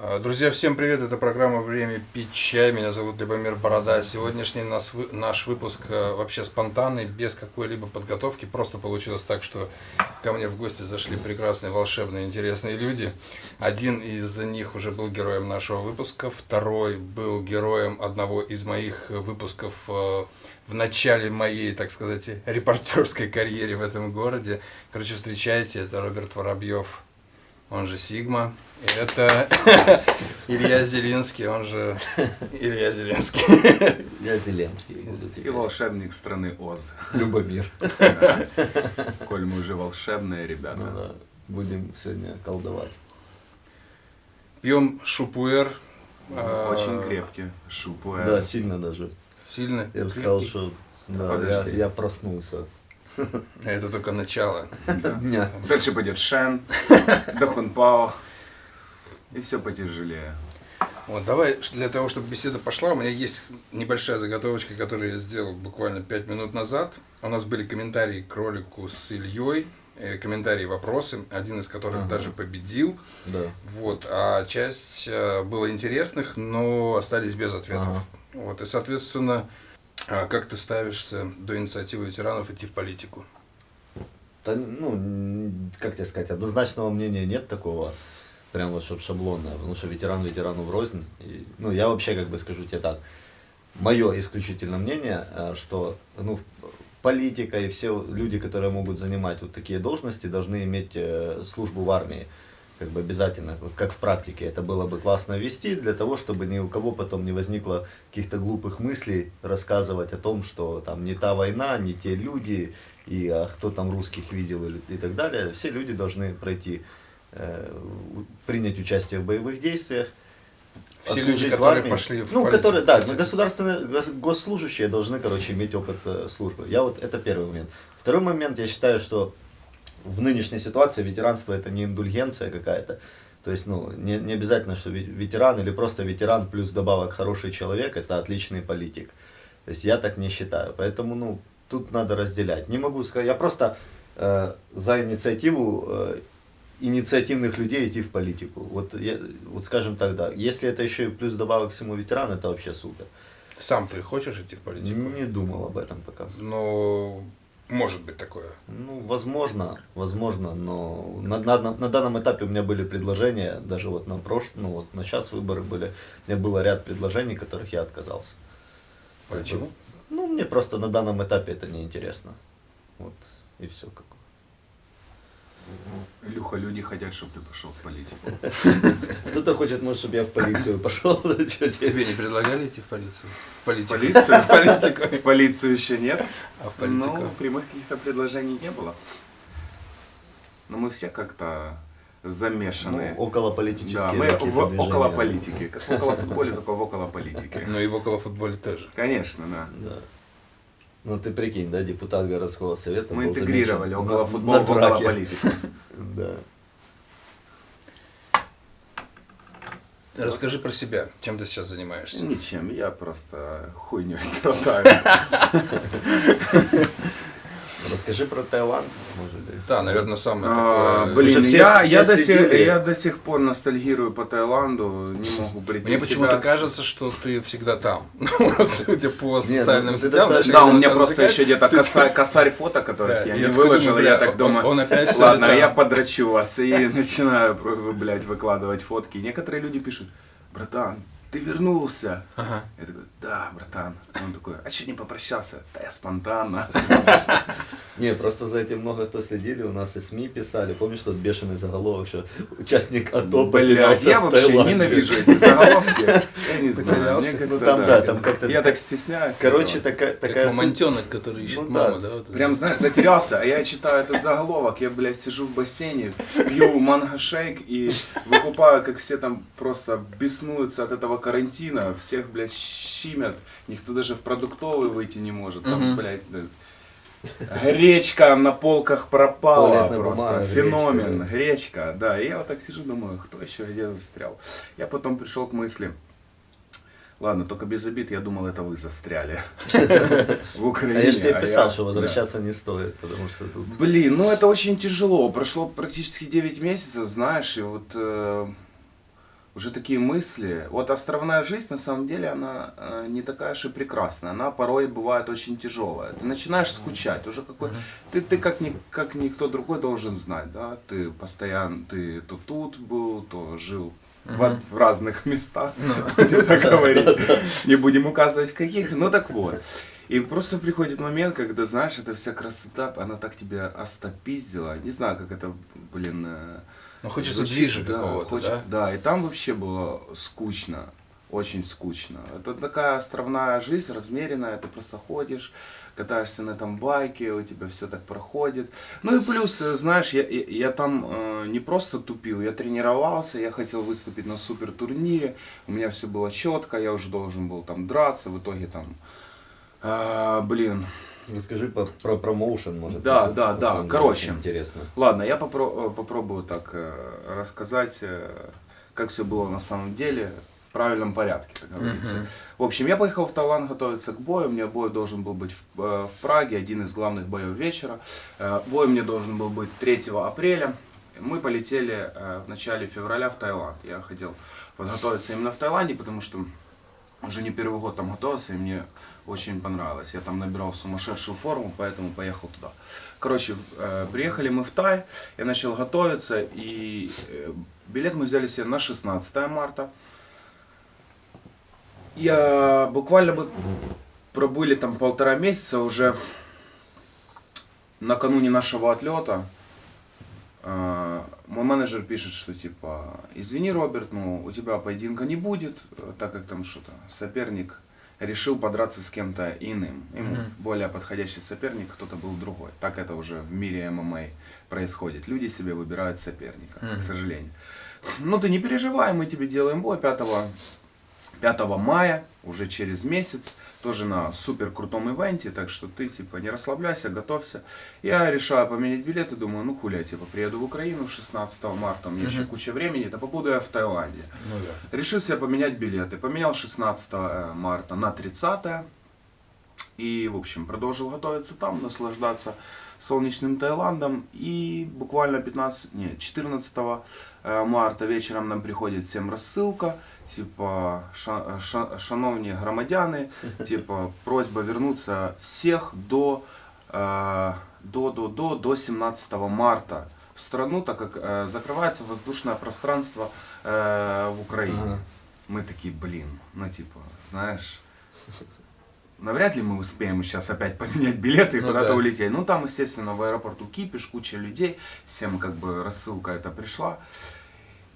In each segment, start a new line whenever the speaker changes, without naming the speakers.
А, друзья, всем привет! Это программа «Время пить чай». Меня зовут Любомир Борода. Сегодняшний наш, выпуск э, вообще спонтанный, без какой-либо подготовки. Просто получилось так, что ко мне в гости зашли прекрасные, волшебные, интересные люди. Один из них уже был героем нашего выпуска, второй был героем одного из моих выпусков э, в начале моей, так сказать, репортерской карьеры в этом городе. Короче, встречайте, это Роберт Воробьев он же Сигма. И это Илья Зеленский, он же Илья Зеленский.
Я Зеленский.
И волшебник страны Оз.
Любомир.
Коль мы уже волшебные ребята.
Ну, да. Будем сегодня колдовать.
Пьем шупуэр.
А, Очень крепкий шупуэр.
Да, сильно даже.
Сильно?
Я бы сказал, что да, я, я проснулся.
Это только начало.
Дня.
Дальше пойдет Шен, Дахунпао. И все потяжелее.
Вот, давай, для того, чтобы беседа пошла, у меня есть небольшая заготовочка, которую я сделал буквально 5 минут назад. У нас были комментарии к ролику с Ильей, э, комментарии, вопросы, один из которых ага. даже победил.
Да.
Вот, а часть э, было интересных, но остались без ответов. Ага. Вот, и, соответственно, как ты ставишься до инициативы ветеранов идти в политику?
Да, ну, как тебе сказать, однозначного мнения нет такого, прям вот чтобы шаблонное, потому что ветеран ветерану в рознь. И, ну, я вообще как бы скажу тебе так, мое исключительно мнение, э, что ну, политика и все люди, которые могут занимать вот такие должности, должны иметь э, службу в армии как бы обязательно, как в практике, это было бы классно вести, для того, чтобы ни у кого потом не возникло каких-то глупых мыслей рассказывать о том, что там не та война, не те люди, и а кто там русских видел и, и так далее. Все люди должны пройти, э, принять участие в боевых действиях,
все люди, которые пошли в
Ну, политику, которые, да, государственные, госслужащие должны, короче, иметь опыт э, службы. Я вот, это первый момент. Второй момент, я считаю, что в нынешней ситуации ветеранство это не индульгенция какая-то. То есть, ну, не, не обязательно, что ветеран или просто ветеран плюс добавок хороший человек, это отличный политик. То есть, я так не считаю. Поэтому, ну, тут надо разделять. Не могу сказать, я просто э, за инициативу э, инициативных людей идти в политику. Вот, я, вот скажем так, да. Если это еще и плюс добавок всему ветерану, это вообще супер.
Сам ты хочешь идти в политику?
Не думал об этом пока.
Но может быть такое?
Ну, возможно, возможно, но на, на, на данном этапе у меня были предложения, даже вот на прошлом, ну вот на сейчас выборы были, у меня было ряд предложений, которых я отказался.
Почему?
Ну, мне просто на данном этапе это неинтересно. Вот, и все как
Илюха, люди хотят, чтобы ты пошел в политику.
Кто-то хочет, может, чтобы я в полицию пошел.
Тебе не предлагали идти в полицию?
В политику? В политику? В полицию еще нет. А в политику? Ну, прямых каких-то предложений не было. Но мы все как-то замешаны.
Ну, около политические
Да, мы в, около политики. Как в около футболе, только в около политики.
Ну и в около футболе тоже.
Конечно, да.
Да. Ну ты прикинь, да, депутат городского совета.
Мы интегрировали около футбола, около политики.
Да.
Расскажи про себя, чем ты сейчас занимаешься?
Ничем, я просто хуйней страдаю.
Расскажи про Таиланд, может быть.
Да, наверное, самое а, такое.
Блин, все, я, все я, до сих, я до сих пор ностальгирую по Таиланду, не могу прийти
Мне почему-то кажется, что ты всегда там. Судя по ну, социальным сетям.
Да, у меня просто еще где-то косарь, косарь фото, которых я не выложил, я так думаю, он опять ладно, я подрачу вас и начинаю, блядь, выкладывать фотки. Некоторые люди пишут, братан, ты вернулся.
Ага.
Я такой, да, братан. Он такой, а что не попрощался? Да я спонтанно.
Не, просто за этим много кто следили, у нас и СМИ писали. Помнишь тот бешеный заголовок, что участник АТО
Блядь, я вообще ненавижу эти заголовки. Я не знаю.
Ну там, да, там как-то...
Я так стесняюсь.
Короче, такая...
Как мамонтенок, который ищет ну маму, да?
Прям, знаешь, затерялся, а я читаю этот заголовок, я, блядь, сижу в бассейне, пью манго-шейк и выкупаю, как все там просто беснуются от этого карантина, всех, блядь, щимят, никто даже в продуктовый выйти не может, там, блядь, Гречка на полках пропала Туалетная просто. Бумага, Феномен. Гречка, гречка, да. И я вот так сижу, думаю, кто еще где застрял. Я потом пришел к мысли. Ладно, только без обид, я думал, это вы застряли в Украине.
А я же тебе а писал, что возвращаться не стоит, потому что тут...
Блин, ну это очень тяжело. Прошло практически 9 месяцев, знаешь, и вот... Э, уже такие мысли. Вот островная жизнь, на самом деле, она э, не такая же и прекрасная. Она порой бывает очень тяжелая. Ты начинаешь скучать. Уже какой... Ты, ты как, ни, как никто другой должен знать, да? Ты постоянно, ты то тут был, то жил в, в разных местах, будем так говорить. Не будем указывать в каких. Ну так вот. И просто приходит момент, когда, знаешь, эта вся красота, она так тебя остопиздила. Не знаю, как это, блин... э,
Ну, хочется движа
да,
какого-то,
хочет-
да?
Да, и там вообще было скучно. Очень скучно. Это такая островная жизнь, размеренная, ты просто ходишь, катаешься на этом байке, у тебя все так проходит. Ну и плюс, э, знаешь, я, я, я там э, не просто тупил, я тренировался, я хотел выступить на супер турнире, у меня все было четко, я уже должен был там драться, в итоге там, а, блин,
Расскажи по- про промоушен, может.
Да,
если-
да, да. Короче.
Интересно.
Ладно, я попро- э, попробую так э, рассказать, э, как все было на самом деле, в правильном порядке, как говорится.
Мгм.
В общем, я поехал в Таиланд готовиться к бою. У меня бой должен был быть в, э, в Праге, один из главных боев вечера. Э, Бой мне должен был быть 3 апреля. Мы полетели э, в начале февраля в Таиланд. Я хотел подготовиться именно в Таиланде, потому что уже не первый год там готовился, и мне очень понравилось. Я там набирал сумасшедшую форму, поэтому поехал туда. Короче, э, приехали мы в Тай, я начал готовиться, и э, билет мы взяли себе на 16 марта. Я буквально бы пробыли там полтора месяца уже накануне нашего отлета. э, Мой менеджер пишет, что типа, извини, Роберт, но у тебя поединка не будет, э, так как там что-то соперник решил подраться с кем-то иным. Ему
Мгм.
более подходящий соперник, кто-то был другой. Так это уже в мире ММА происходит. Люди себе выбирают соперника,
Мгм.
к сожалению. Ну ты не переживай, мы тебе делаем бой 5 5 мая, уже через месяц, тоже на супер крутом ивенте, так что ты типа не расслабляйся, готовься. Я решаю поменять билеты, думаю, ну хуля, типа приеду в Украину 16 марта, у меня еще
Мгм.
куча времени, это побуду я в Таиланде.
Ну да.
Решил себе поменять билеты. Поменял 16 марта на 30. И, в общем, продолжил готовиться там, наслаждаться солнечным Таиландом. И буквально 15, не, 14 э, марта вечером нам приходит всем рассылка. Типа, ша, ша- шановні громадяни, типа, просьба вернуться всех до, э, до, до, до, до 17 марта в страну, так как э, закрывается воздушное пространство э, в Украине.
Ага.
Мы такие, блин, ну типа, знаешь, навряд ли мы успеем сейчас опять поменять билеты и
Ну
куда-то
да.
улететь. Ну там, естественно, в аэропорту кипиш, куча людей, всем как бы рассылка эта пришла.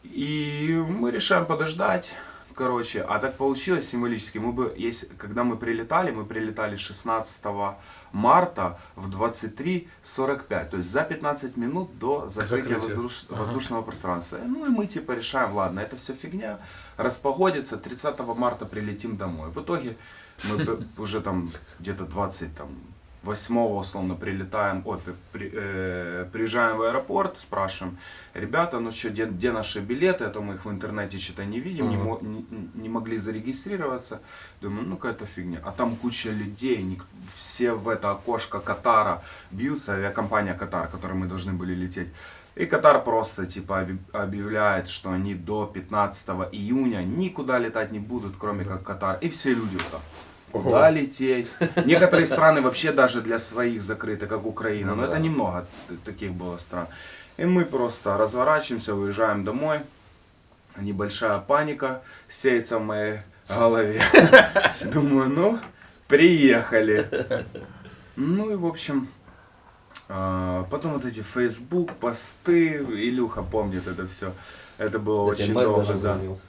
И мы решаем подождать. Короче, а так получилось символически. Мы бы, если, когда мы прилетали, мы прилетали 16 марта в 23.45. То есть за 15 минут до закрытия
Закрытия.
воздуш-
Ага.
воздушного пространства. Ну и мы типа решаем, ладно, это все фигня, распогодится, 30 марта прилетим домой. В итоге мы уже там где-то 20 там, 8 условно прилетаем, ой, при- э, приезжаем в аэропорт, спрашиваем, ребята, ну что, где, где наши билеты, а то мы их в интернете что-то не видим, не,
Ага.
мо- не, не могли зарегистрироваться. Думаю, ну какая-то фигня. А там куча людей, ник- все в это окошко Катара бьются, авиакомпания Катар, которой мы должны были лететь. И Катар просто типа объявляет, что они до 15 июня никуда летать не будут, кроме как Катар. И все люди вот так. Куда лететь? Некоторые страны вообще даже для своих закрыты, как Украина.
Ну
Но
да.
это немного таких было стран. И мы просто разворачиваемся, уезжаем домой. Небольшая паника сеется в моей голове. Думаю, ну, приехали. Ну и в общем, а, потом вот эти Facebook, посты, Илюха помнит это все. Это было очень долго, да.
звонил.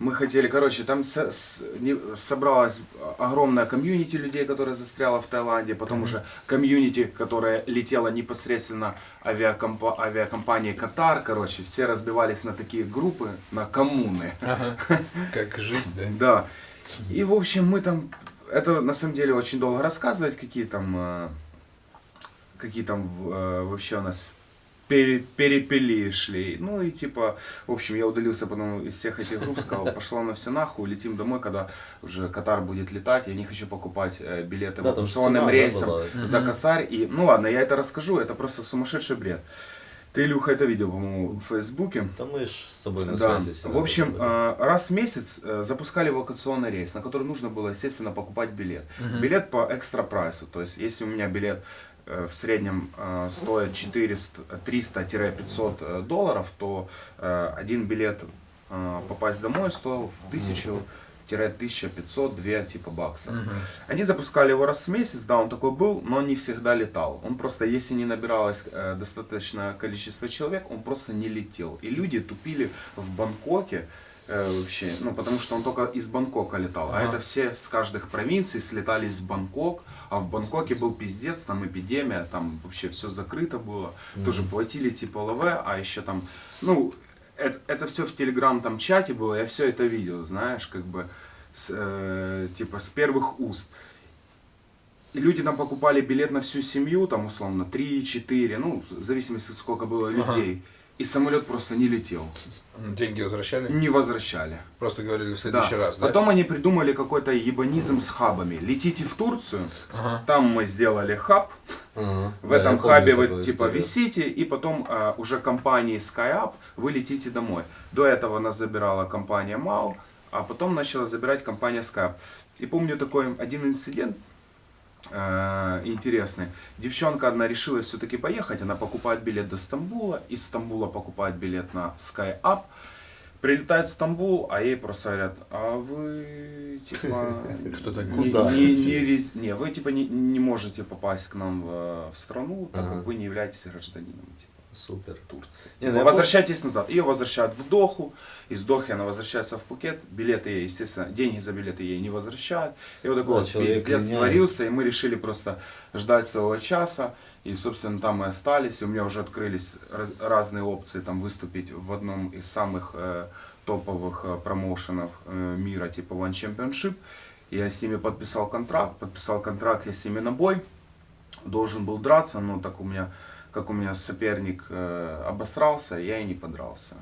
Мы хотели, короче, там со- с- не- собралась огромная комьюнити людей, которая застряла в Таиланде, потом уже комьюнити, которая летела непосредственно авиакомпа- авиакомпании Катар, короче, все разбивались на такие группы, на коммуны.
Ага. Как жить, да?
Да. И, в общем, мы там... Это, на самом деле, очень долго рассказывать, какие там... э, Какие там э, вообще у нас пере- перепели шли. Ну и типа, в общем, я удалился потом из всех этих групп, сказал, пошло на все нахуй, летим домой, когда уже Катар будет летать, я не хочу покупать э, билеты
Да, да,
рейсом
была.
за косарь. И, ну ладно, я это расскажу, это просто сумасшедший бред. Ты, Илюха, это видел, по-моему, в Фейсбуке.
Да мы ж с тобой на
Да.
связи.
В общем, э, раз в месяц э, запускали эвакуационный рейс, на который нужно было, естественно, покупать билет. Билет по экстра прайсу. То есть, если у меня билет в среднем э, стоит 400 300-500 э, долларов, то э, один билет э, попасть домой стоил в 1000 1500 2 типа баксов. Они запускали его раз в месяц, да, он такой был, но не всегда летал. Он просто, если не набиралось э, достаточное количество человек, он просто не летел. И люди тупили в Бангкоке э, вообще, ну, потому что он только из Бангкока летал. А
Ага.
это все с каждых провинций слетались в Бангкок, а в Бангкоке был пиздец, там эпидемия, там вообще все закрыто было. Тоже платили типа ЛВ, а еще там, ну, это, это все в телеграм там чате было, я все это видел, знаешь, как бы, с, э, типа, с первых уст. И люди там покупали билет на всю семью, там, условно, 3-4, ну, в зависимости, сколько было людей. И самолет просто не летел,
Деньги возвращали?
не возвращали.
Просто говорили в
Да.
следующий раз, да?
Потом они придумали какой-то ебанизм с хабами. Летите в Турцию,
Ага.
там мы сделали хаб,
Ага.
в
Да,
этом
помню
хабе вы типа
историю.
висите, и потом а, уже компанией SkyUp вы летите домой. До этого нас забирала компания MAU, а потом начала забирать компания SkyUp. И помню такой один инцидент э, интересный. Девчонка одна решила все-таки поехать, она покупает билет до Стамбула, из Стамбула покупает билет на SkyUp, прилетает в Стамбул, а ей просто говорят, а вы типа
Кто
не,
Куда?
не, не рез- не, вы типа не, не можете попасть к нам в, в страну, так
Ага.
как вы не являетесь гражданином типа,
Супер.
Турции.
Не,
Типа,
ну я
возвращайтесь назад. Ее возвращают в Доху, из Дохи она возвращается в Пукет, билеты ей, естественно, деньги за билеты ей не возвращают. И вот такой
Да,
вот пиздец творился, и мы решили просто ждать своего часа. И, собственно, там мы остались, и у меня уже открылись раз- разные опции там выступить в одном из самых э, топовых э, промоушенов э, мира, типа One Championship. Я с ними подписал контракт, подписал контракт я с ними на бой, должен был драться, но так у меня, как у меня соперник э, обосрался, я и не подрался.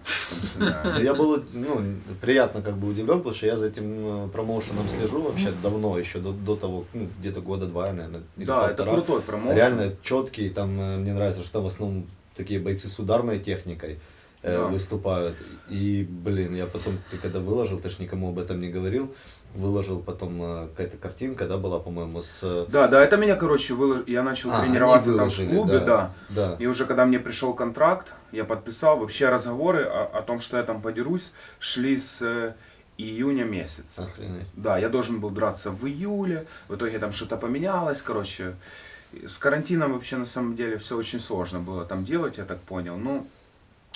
Я был ну, приятно как бы удивлен, потому что я за этим э, промоушеном слежу вообще давно, еще до, до того, ну, где-то года два, наверное.
Да, это крутой промоушен.
Реально четкий, там э, мне нравится, что там в основном такие бойцы с ударной техникой э,
Да.
выступают. И, блин, я потом, ты когда выложил, ты ж никому об этом не говорил, выложил потом э, какая-то картинка, да, была, по-моему, с... э,
Да, да, это меня, короче, вылож... я начал
А,
тренироваться там в
выложили,
клубе,
да.
да.
Да.
И уже когда мне пришел контракт, я подписал, вообще разговоры о, о том, что я там подерусь, шли с э, июня месяца.
Охренеть.
Да, я должен был драться в июле, в итоге там что-то поменялось, короче. С карантином вообще на самом деле все очень сложно было там делать, я так понял. Ну,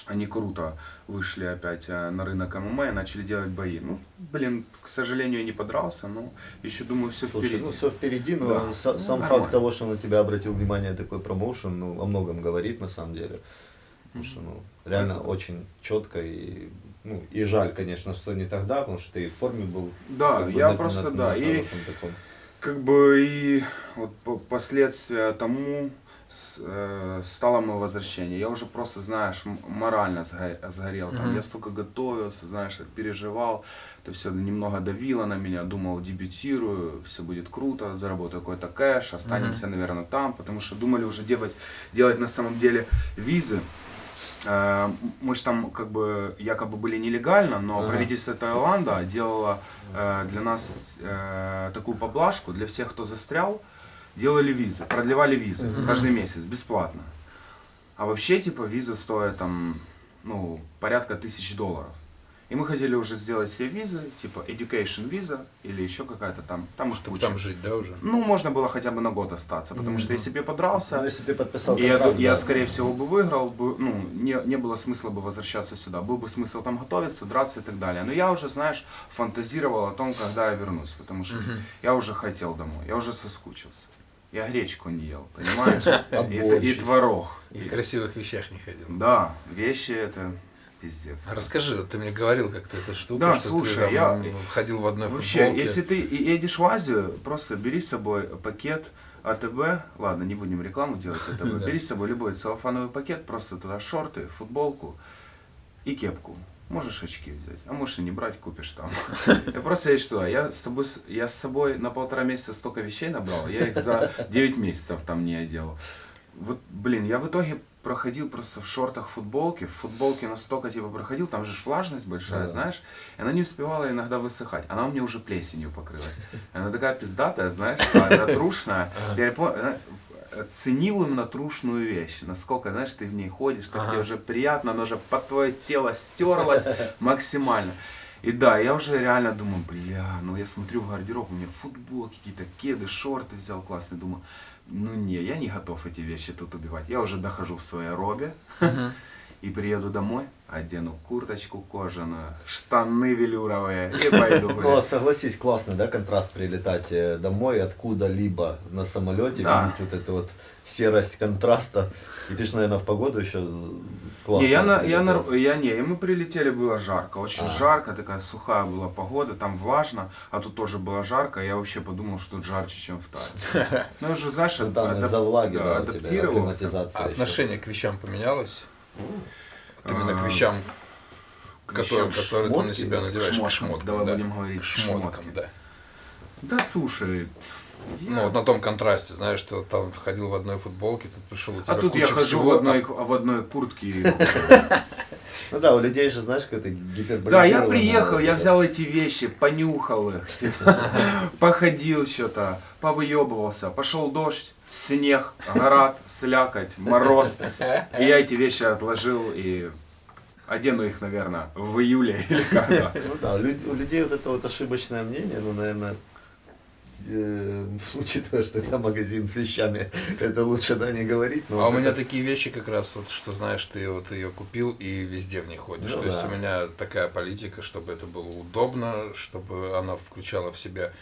они круто вышли опять э, на рынок ММА и начали делать бои. Ну, блин, к сожалению, я не подрался, но еще думаю, все
Слушай,
впереди.
ну все впереди, но
Да. Ну,
сам
нормально.
факт того, что на тебя обратил внимание такой промоушен, ну, о многом говорит на самом деле. Потому что, ну, реально очень четко и, ну, и жаль, конечно, что не тогда, потому что ты и в форме был.
Да,
как бы,
я
на-
просто,
на-
да,
на
и
таком.
как бы и вот по- последствия тому с- э, стало мое возвращение. Я уже просто, знаешь, морально сго- сгорел. Там.
Мгм.
Я столько готовился, знаешь, переживал. Это все немного давило на меня. Думал, дебютирую, все будет круто, заработаю какой-то кэш, останемся, наверное, там. Потому что думали уже делать, делать на самом деле визы. Э, Мы же там как бы якобы были нелегально, но
Ага.
правительство Таиланда делало э, для нас э, такую поблажку для всех, кто застрял, делали визы, продлевали визы
Мгм.
каждый месяц бесплатно. А вообще типа виза стоит там ну порядка тысяч долларов. И мы хотели уже сделать себе визы, типа education виза или еще какая-то там, там уж
Чтобы
куча.
там жить, да, уже?
Ну, можно было хотя бы на год остаться, потому что если бы я подрался,
Ну, если ты подписал
и я,
контракт,
я,
да.
скорее всего, бы выиграл, бы, ну, не, не было смысла бы возвращаться сюда. Был бы смысл там готовиться, драться и так далее. Но я уже, знаешь, фантазировал о том, когда я вернусь, потому что
Мгм.
я уже хотел домой, я уже соскучился. Я гречку не ел, понимаешь?
А
И, и творог.
И в красивых вещах не ходил.
Да, вещи это пиздец.
А Расскажи, ты мне говорил как-то эту штуку,
Да,
что
слушай,
ты там
я-
ходил в одной
Вообще,
футболке.
если ты едешь в Азию, просто бери с собой пакет АТБ, ладно, не будем рекламу делать АТБ, бери с собой любой целлофановый пакет, просто туда шорты, футболку и кепку. Можешь очки взять, а можешь и не брать, купишь там. Я просто едешь туда. Я с тобой, я с собой на полтора месяца столько вещей набрал, я их за 9 месяцев там не одел. вот, блин, я в итоге проходил просто в шортах футболке, в футболке настолько типа проходил, там же влажность большая,
Да.
знаешь, и она не успевала иногда высыхать, она у меня уже плесенью покрылась. Она такая пиздатая, знаешь, она трушная. Я ценил именно трушную вещь, насколько, знаешь, ты в ней ходишь, так
Ага.
тебе уже приятно, она уже под твое тело стерлась максимально. И да, я уже реально думаю, бля, ну я смотрю в гардероб, у меня футболки, какие-то кеды, шорты взял классные, думаю, ну не, я не готов эти вещи тут убивать. Я уже дохожу в своей робе и приеду домой, одену курточку кожаную, штаны велюровые и пойду гулять.
согласись, классный, да, контраст прилетать э, домой откуда-либо на самолете,
Да.
видеть вот эту вот серость контраста. И ты же, наверное, в погоду еще классно.
Не, я, на, я, на, я не, и мы прилетели, было жарко, очень
А.
жарко, такая сухая была погода, там влажно, а тут тоже было жарко, я вообще подумал, что тут жарче, чем в Тае. Ну, я же, знаешь,
Ну,
адап-
там из-за влаги, да,
адаптировался.
А
еще.
отношение к вещам поменялось? Вот именно к
А,
вещам,
к
которые,
вещам,
которые ты на
шмотки?
себя надеваешь,
К
к
шмоткам.
шмоткам,
Давай
да.
будем говорить
к шмоткам,
шмоткам.
да.
Да слушай, я-
Ну вот на том контрасте, знаешь, что там ходил в одной футболке, тут пришел у тебя
а тут я хожу
всего,
в одной,
а-
в одной куртке. и-
Ну да, у людей же, знаешь, какое-то гиперболизированное.
Да, я приехал, я взял эти вещи, понюхал их, типа, походил что-то, повыебывался, пошел дождь, снег, град, слякоть, мороз. И я эти вещи отложил и одену их, наверное, в июле или когда.
Ну да, у люд- у людей вот это вот ошибочное мнение, ну, наверное, э, учитывая, что у тебя магазин с вещами, это лучше, да, не говорить. но
А у
вот
меня
это-
такие вещи как раз, вот, что знаешь, ты вот ее купил и везде в них ходишь.
Ну
То есть
да.
у меня такая политика, чтобы это было удобно, чтобы она включала в себя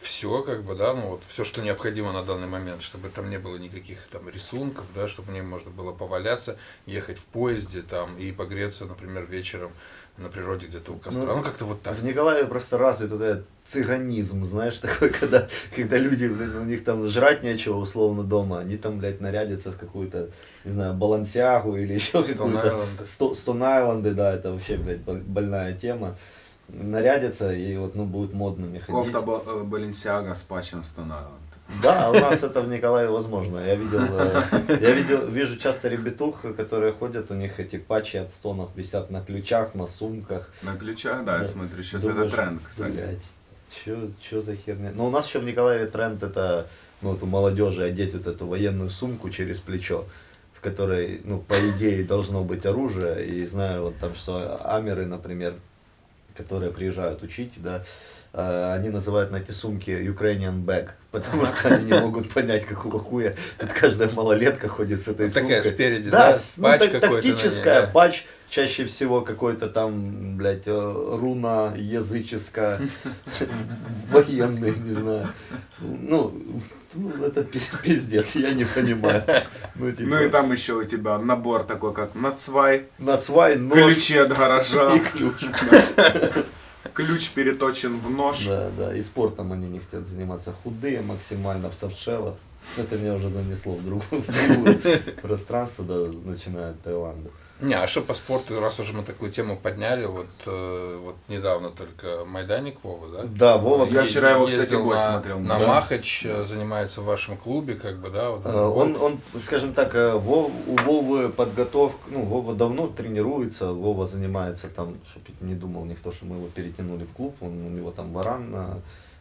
все, как бы, да, ну вот все, что необходимо на данный момент, чтобы там не было никаких там рисунков, да, чтобы в ней можно было поваляться, ехать в поезде там и погреться, например, вечером на природе где-то у костра.
Ну,
Ну, как-то вот так.
В Николаеве просто развит вот этот цыганизм, знаешь, такой, когда, когда люди, у них там жрать нечего условно дома, они там, блядь, нарядятся в какую-то, не знаю, балансиагу или еще какую-то...
Island.
Сто- Stone Island, да, это вообще, блядь, боль- больная тема. Нарядятся и вот, ну, будут модными ходить.
Кофта э, Баленсиага с патчем Stone
Да, у нас это в Николаеве возможно. Я видел, э, я видел, вижу часто ребятух, которые ходят, у них эти патчи от стонов висят на ключах, на сумках.
На ключах, да, я
Да.
смотрю, сейчас
Думаешь,
это тренд, кстати.
Блядь, чё, чё за херня? Но у нас еще в Николаеве тренд это, ну, вот у молодежи одеть вот эту военную сумку через плечо, в которой, ну, по идее, должно быть оружие. И знаю, вот там, что амеры, например, которые приезжают учить, да, они называют на эти сумки Ukrainian bag, потому что они не могут понять, какого хуя тут каждая малолетка ходит с этой
Вот такая
сумкой.
спереди,
да,
да,
ну,
патч
так-
какой-то на ней,
тактическая,
да.
патч, чаще всего какой-то там, блядь, э, руна языческая, военный, не знаю. Ну, ну, это пи- пиздец, я не понимаю. Ну, типа,
Ну и там еще у тебя набор такой, как нацвай,
нацвай, нож
ключи от гаража,
и ключ.
ключ переточен в нож.
Да, да, и спортом они не хотят заниматься. Худые максимально в софтшеллах. Это меня уже занесло в другое пространство, да, начиная от Таиланда.
Не, а что по спорту, раз уже мы такую тему подняли, вот, э, вот недавно только Майданик Вова, да?
Да, Вова,
Я вчера его, кстати, бой
на,
смотрел.
На
Да.
Махач, э, занимается в вашем клубе, как бы, да? Вот,
Э, Он, он, скажем так, Вов- у Вовы подготовка, ну, Вова давно тренируется, Вова занимается там, чтобы не думал никто, что мы его перетянули в клуб, он, у него там варан, э,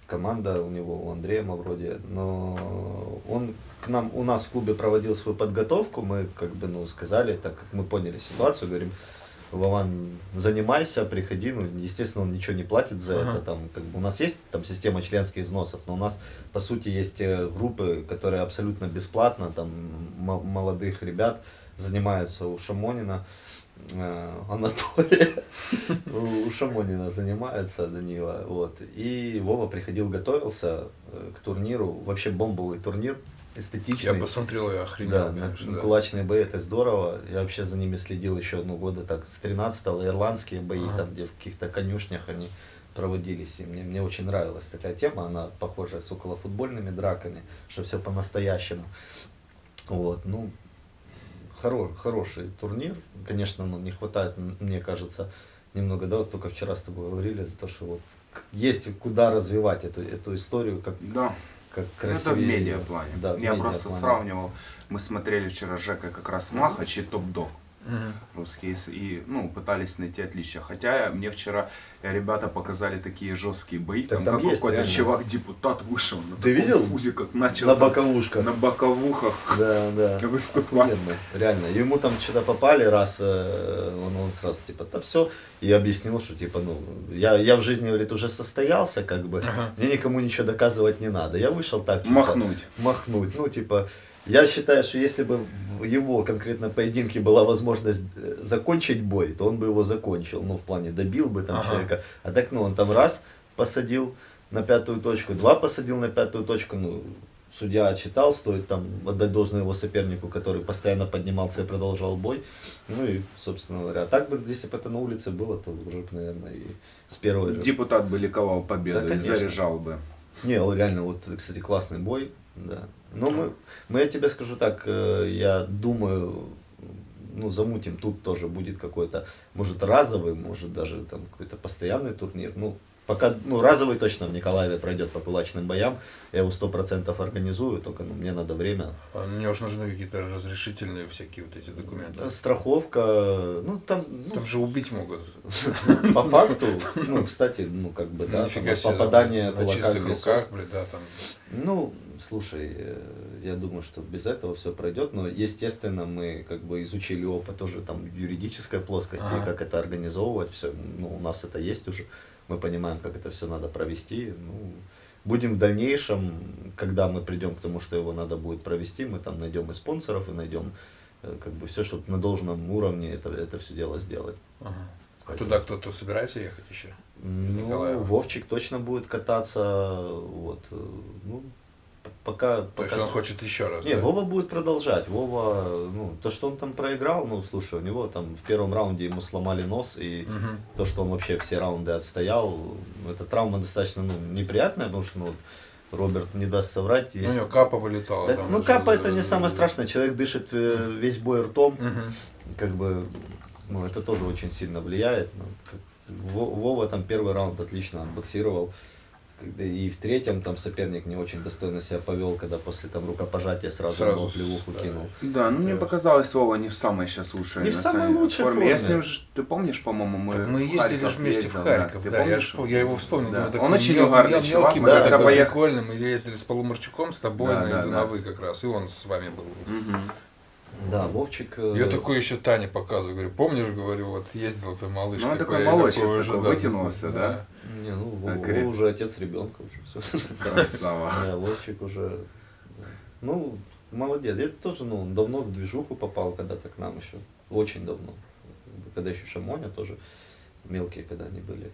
команда у него, у Андрея вроде, но он к нам, у нас в клубе проводил свою подготовку, мы как бы, ну, сказали, так как мы поняли ситуацию, говорим, Вован, занимайся, приходи, ну, естественно, он ничего не платит за
Ага.
это, там, как бы, у нас есть там система членских взносов, но у нас, по сути, есть э, группы, которые абсолютно бесплатно, там, мо- молодых ребят занимаются у Шамонина, Анатолия, у Шамонина занимается Данила, вот, и Вова приходил, готовился э, к турниру, вообще бомбовый турнир,
Я
эстетичный.
посмотрел и охренел,
Да,
конечно, да.
кулачные бои это здорово. Я вообще за ними следил еще одну года, так с 13-го, ирландские бои,
Ага.
там, где в каких-то конюшнях они проводились. И мне, мне очень нравилась такая тема, она похожа с околофутбольными драками, что все по-настоящему. Вот, ну, хоро, хороший турнир. Конечно, ну, не хватает, мне кажется, немного, да, вот только вчера с тобой говорили за то, что вот есть куда развивать эту, эту историю, как
Да.
как
Ну, это в
красивее.
медиаплане.
Да, в
Я просто
медиаплане.
сравнивал. Мы смотрели вчера с Жекой как раз Махач и Топ-Дог русские и ну пытались найти отличия. Хотя мне вчера ребята показали такие жесткие бои,
Так
там,
там
какой-то
реально.
чувак депутат вышел на
Ты видел?
пузе, как начал
На боковушках.
на боковухах
Да, да.
выступать.
Охуенно, реально. Ему там что-то попали раз, э, он, он сразу типа, да все, и объяснил, что типа, ну, я, я в жизни, говорит, уже состоялся, как бы,
Ага.
мне никому ничего доказывать не надо. Я вышел так, чисто
Махнуть.
махнуть. Ну, типа, я считаю, что если бы в его конкретно поединке была возможность э, закончить бой, то он бы его закончил, ну, в плане добил бы там
Ага.
человека. А так, ну, он там раз посадил на пятую точку, два посадил на пятую точку, ну, судья отчитал, стоит там отдать должное его сопернику, который постоянно поднимался и продолжал бой. Ну и, собственно говоря, а так бы, если бы это на улице было, то уже, бы, наверное, и с первой же.
Депутат бы ликовал победой,
Да, конечно.
заряжал бы.
Не, реально, вот, кстати, классный бой, да. Но мы, мы, я тебе скажу так, э, я думаю, ну, замутим, тут тоже будет какой-то, может, разовый, может, даже там какой-то постоянный турнир, ну, пока, ну, разовый точно в Николаеве пройдет по кулачным боям, я его сто процентов организую, только, ну, мне надо время.
А Мне уж нужны какие-то разрешительные всякие вот эти документы.
Страховка, ну, там, ну,
Там же убить могут.
по факту, ну, кстати, ну, как бы, да, попадание
на
кулака
чистых
в
руках, блин, да, там.
Ну, слушай, э, я думаю, что без этого все пройдет, но, естественно, мы как бы изучили опыт тоже там юридической плоскости,
Ага.
как это организовывать, все, ну, у нас это есть уже, мы понимаем, как это все надо провести, ну, будем в дальнейшем, когда мы придем к тому, что его надо будет провести, мы там найдем и спонсоров, и найдем э, как бы все, чтобы на должном уровне это, это все дело сделать.
Ага. А туда кто-то собирается ехать еще?
Ну. Вовчик точно будет кататься, вот, э, ну, пока...
То есть
пока
он хочет еще раз.
Не,
да?
Вова будет продолжать. Вова, ну, то, что он там проиграл, ну, слушай, у него там в первом раунде ему сломали нос, и
Мгм.
то, что он вообще все раунды отстоял, эта травма достаточно ну, неприятная, потому что ну, Роберт не даст соврать.
Ну, У
есть-
него капа вылетала.
Да, ну, капа это не самое страшное. Человек дышит э, весь бой ртом,
Мгм.
как бы, ну, это тоже очень сильно влияет. Ну, Вова там первый раунд отлично отбоксировал. И в третьем там соперник не очень достойно себя повел, когда после там рукопожатия сразу,
Сразу с-
плевуху
да.
кинул.
Да, ну мне
Да.
показалось, Вова не в самой сейчас лучшей.
Не в самой
самом-
лучшей
Я
форме.
с ним же, ты помнишь, по-моему, мы,
Так мы
в
ездили же вместе
ездил,
в Харьков,
Ты
да, я, я его вспомнил,
Да.
думаю, такой
Он очень
мел-
угарный
мел-
чувак,
мелкий,
мы
да,
когда
такой
поехали-
прикольный, мы ездили с Полумарчуком, с тобой
Да,
на
да,
Иду
да.
на вы как раз, и он с вами был.
Мгм.
Да, Вовчик... э,
Я такой еще Тане показываю, говорю, помнишь, говорю, вот ездил ты малыш.
Ну, он такой
я
молодец,
уже,
такой,
да,
вытянулся, да?
Не, ну, Вова, уже отец ребенка уже все.
Красава.
Да, Вовчик уже... Ну, молодец. Я тоже, ну, давно в движуху попал когда-то к нам еще. Очень давно. Когда еще Шамоня тоже мелкие, когда они были.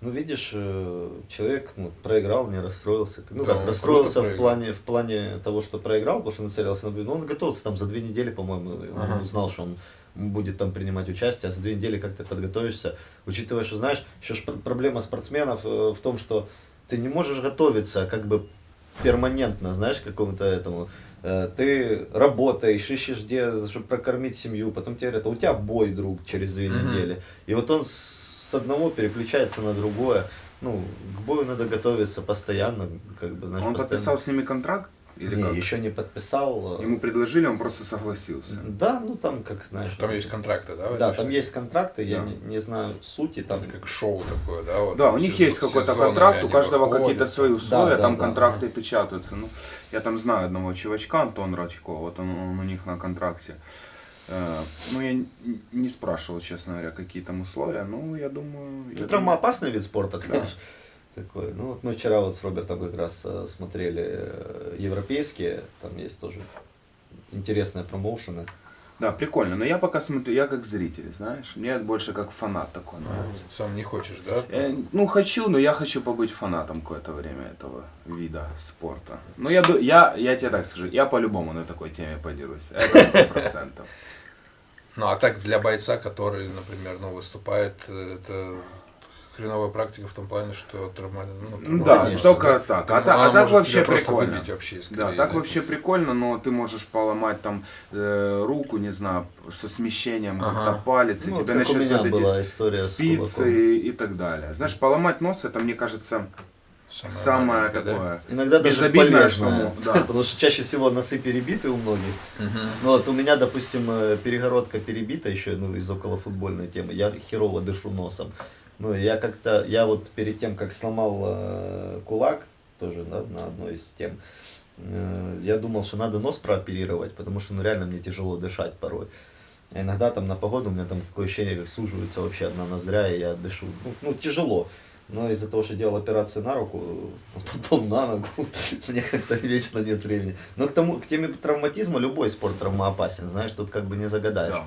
Ну, видишь, э, человек ну, проиграл, не расстроился. Ну,
Да,
как,
он
расстроился в плане, в плане того, что проиграл, потому что нацелился на победу. Ну, он готовился там за две недели, по-моему, он
Ага.
узнал, что он будет там принимать участие, а за две недели как ты подготовишься, учитывая, что, знаешь, еще ж пр- проблема спортсменов э, в том, что ты не можешь готовиться как бы перманентно, знаешь, к какому-то этому. Э, Ты работаешь, ищешь где, чтобы прокормить семью, потом тебе говорят, а у тебя бой, друг, через две
Мгм.
недели. И вот он с одного переключается на другое. Ну, к бою надо готовиться постоянно, как бы, знаешь,
Он
постоянно.
подписал с ними контракт? Или
не,
как?
еще не подписал.
Ему предложили, он просто согласился.
Да, ну там, как знаешь.
Там есть контракты, да?
Да, там есть контракты, я
Да.
не, не знаю сути там.
Это как шоу такое, да? Вот,
Да, у них есть какой-то контракт, у каждого какие-то свои условия,
да,
там
да.
контракты печатаются. Ну, я там знаю одного чувачка, Антон Радько, вот он, он у них на контракте. Э, Ну, я не спрашивал, честно говоря, какие там условия, но я думаю... я
Ну,
думаю-
травмоопасный вид спорта, конечно. Такой. Ну, вот мы вчера вот с Робертом как раз э, смотрели э, европейские, там есть тоже интересные промоушены.
Да, прикольно, но я пока смотрю, я как зритель, знаешь, мне больше как фанат такой нравится.
Сам не хочешь, да?
Э, Ну, хочу, но я хочу побыть фанатом какое-то время этого вида спорта. Ну, я, я, я тебе так скажу, я по-любому на такой теме подерусь. Это сто процентов.
Ну, а так для бойца, который, например, ну, выступает, это хреновая практика в том плане, что травма... ну, травма-
Да,
конечно,
только
да.
так.
Там
А, та- а так вообще прикольно.
выбить вообще из
Да, так
да.
вообще прикольно, но ты можешь поломать там э, руку, не знаю, со смещением
Ага.
как-то палец, и
Ну, вот
тебе начнется
была история
спицы и, и так далее. Знаешь, поломать нос, это, мне кажется, самое
маленькое, да?
такое.
Иногда даже полезное,
да.
потому что чаще всего носы перебиты у многих. Ну вот у меня, допустим, э, перегородка перебита еще, ну, из околофутбольной темы. Я херово дышу носом. Ну, я как-то, я вот перед тем, как сломал э, кулак, тоже да, на одной из тем, э, я думал, что надо нос прооперировать, потому что, ну, реально мне тяжело дышать порой. А иногда там на погоду у меня там такое ощущение, как суживается вообще одна ноздря, и я дышу. Ну, ну тяжело. Но из-за того, что делал операцию на руку, а потом на ногу, мне как-то вечно нет времени. Но к тому, к теме травматизма любой спорт травмоопасен, знаешь, тут как бы не загадаешь.
Да.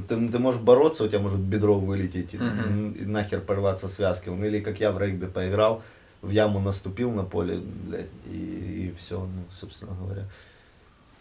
Ты, ты можешь бороться, у тебя может бедро вылететь и, и нахер порваться связки. Ну, Или как я в регби поиграл, в яму наступил на поле, блядь, и, и все, ну, собственно говоря.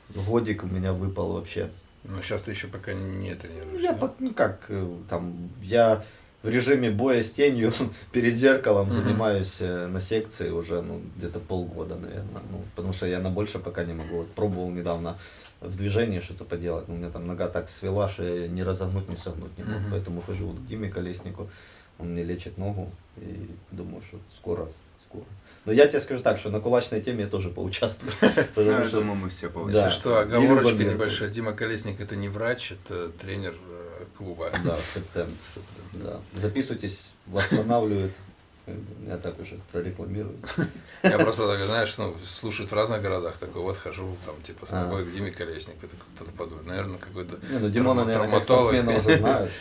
Годик у меня выпал вообще.
Ну, сейчас ты еще пока не тренируешься.
Я,
да?
ну как, э, там, я в режиме боя с тенью перед зеркалом занимаюсь э, на секции уже, ну, где-то полгода, наверное. Ну, потому что я на больше пока не могу. Вот пробовал недавно в движении что-то поделать, но у меня там нога так свела, что я ни разогнуть, ни согнуть не мог.
Мгм.
Поэтому хожу вот к Диме Колеснику, он мне лечит ногу, и думаю, что скоро, скоро. Но я тебе скажу так, что на кулачной теме я тоже поучаствую.
Ну,
Потому что
думаю, мы все
Да.
получим.
Если что, оговорочка небольшая. Дима Колесник это не врач, это тренер э, клуба.
Да, септем. Да. Записывайтесь, восстанавливает. Я так уже прорекламирую.
Я просто так, знаешь, ну, слушают в разных городах, такой вот хожу там, типа, с
А.
ногой к Диме Колесник, это кто-то подумает, наверное, какой-то
Не, ну Димона, наверное, спортсмена уже знают.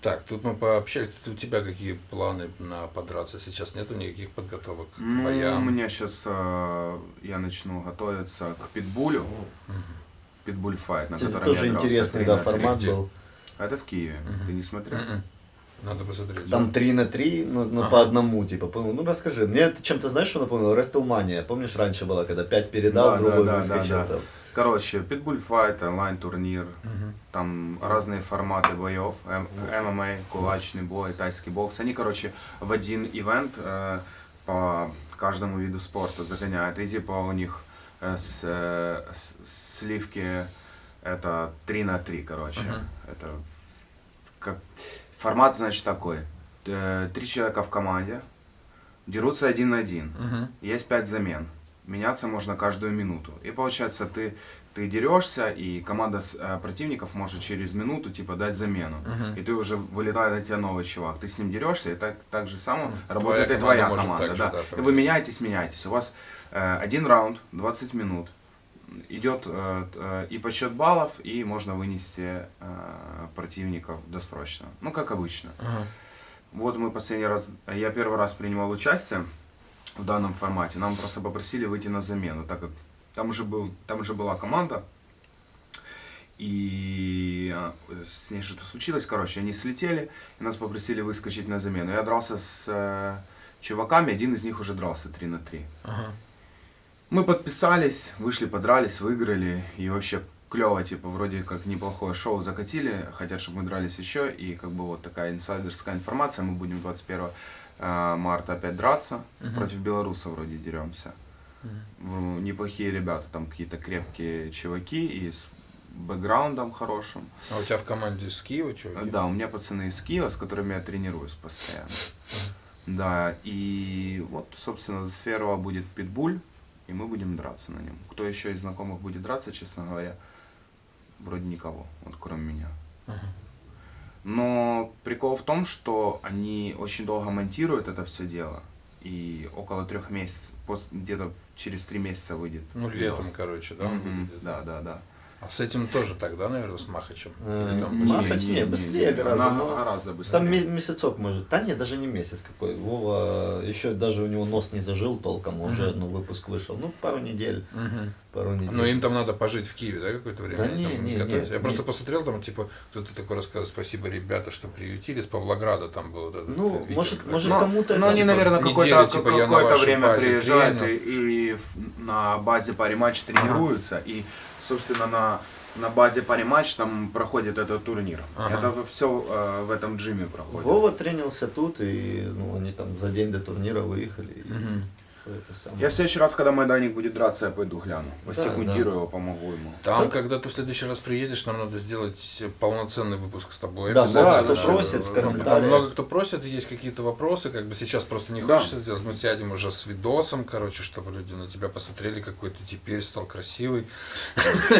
Так, тут мы пообщались, у тебя какие планы на подраться? Сейчас нету никаких подготовок к
Ну, у
боям?
меня сейчас я начну готовиться к питбулю. Питбуль файт, на
Это
котором
тоже
я
интересный да, формат был.
Это в Киеве. Ты не смотрел?
Надо посмотреть.
Там 3 на 3, ну, ну
Ага.
по одному, типа, понял. Ну расскажи, мне это чем-то знаешь, что напомнило? Рестлмания. Помнишишь, раньше было, когда 5 передал,
Да,
другой
да,
выскочил
да, да.
там.
Короче, питбуль файт, онлайн-турнир.
Мгм.
Там разные форматы боев, ММА, кулачный бой, тайский бокс. Они, короче, в один ивент э, по каждому виду спорта загоняют. И типа у них э, с, э, с- сливки это 3 на 3, короче.
Мгм.
Это как формат, значит, такой. Э, Три человека в команде дерутся один на один.
Мгм.
Есть пять замен. Меняться можно каждую минуту. И получается, ты, ты дерешься, и команда с- э, противников может через минуту типа дать замену.
Мгм.
И ты уже вылетает на тебя новый чувак. Ты с ним дерешься, и так, так же само
Мгм.
работает
Твоя
и твоя
команда так же,
да.
да,
и вы меняетесь, меняетесь. У вас э, один раунд, 20 минут. Идет э, э, и подсчет баллов, и можно вынести э, противников досрочно. Ну, как обычно.
Ага.
Вот мы последний раз, я первый раз принимал участие в данном формате. Нам просто попросили выйти на замену, так как там уже, был, там уже была команда. И с ней что-то случилось, короче, они слетели, и нас попросили выскочить на замену. Я дрался с чуваками, один из них уже дрался 3 на 3.
Ага.
Мы подписались, вышли, подрались, выиграли, и вообще клево, типа, вроде как неплохое шоу закатили, хотят, чтобы мы дрались еще, и как бы вот такая инсайдерская информация, мы будем 21 э, марта опять драться,
Мгм.
против белоруса вроде деремся. Ну, Неплохие ребята, там какие-то крепкие чуваки и с бэкграундом хорошим.
А у тебя в команде с Киева чуваки?
Да, у меня пацаны из Киева, с которыми я тренируюсь постоянно. Да, и вот, собственно, с 1 будет питбуль, и мы будем драться на нем. Кто еще из знакомых будет драться, честно говоря, вроде никого, вот кроме меня. Но прикол в том, что они очень долго монтируют это все дело, и около трех месяцев, где-то через три месяца выйдет.
Ну, летом,
видос.
короче, да,
Мгм,
выйдет?
Да, да, да.
А с этим тоже тогда, наверное, с Махачем?
Э,
Или там
не,
быстрее?
Махач не, быстрее гораздо,
на-
но
гораздо быстрее.
Там ме- месяцок может. Да нет, даже не месяц какой. Вова, еще даже у него нос не зажил толком, уже ну, выпуск вышел. Ну, пару недель. Пару недель.
Но им там надо пожить в Киеве, да, какое-то время?
Да
Они
не, не, не,
Я просто
не.
посмотрел, там, типа, кто-то такой рассказывал, спасибо, ребята, что приютили, с Павлограда там был вот этот
Ну,
видео,
может-
такое.
может,
Ну,
кому-то
ну,
это,
они,
типа,
наверное,
неделю,
какое-то,
типа, я вашей
время приезжают и, и на базе матч тренируются. И, собственно, на, на базе паре матч там проходит этот турнир.
Ага.
Это все в этом джиме проходит.
Вова тренился тут, и ну, они там за день до турнира выехали.
Мгм.
Это самое.
Я в следующий раз, когда Майданик будет драться, я пойду гляну.
Да,
Посекундирую
да.
его, помогу ему.
Там, когда ты в следующий раз приедешь, нам надо сделать полноценный выпуск с тобой.
Да,
много кто
просит в
Ну,
комментариях.
Там много кто просит, есть какие-то вопросы, как бы сейчас просто не
Да.
хочется делать. Мы сядем уже с видосом, короче, чтобы люди на тебя посмотрели, какой ты теперь стал красивый.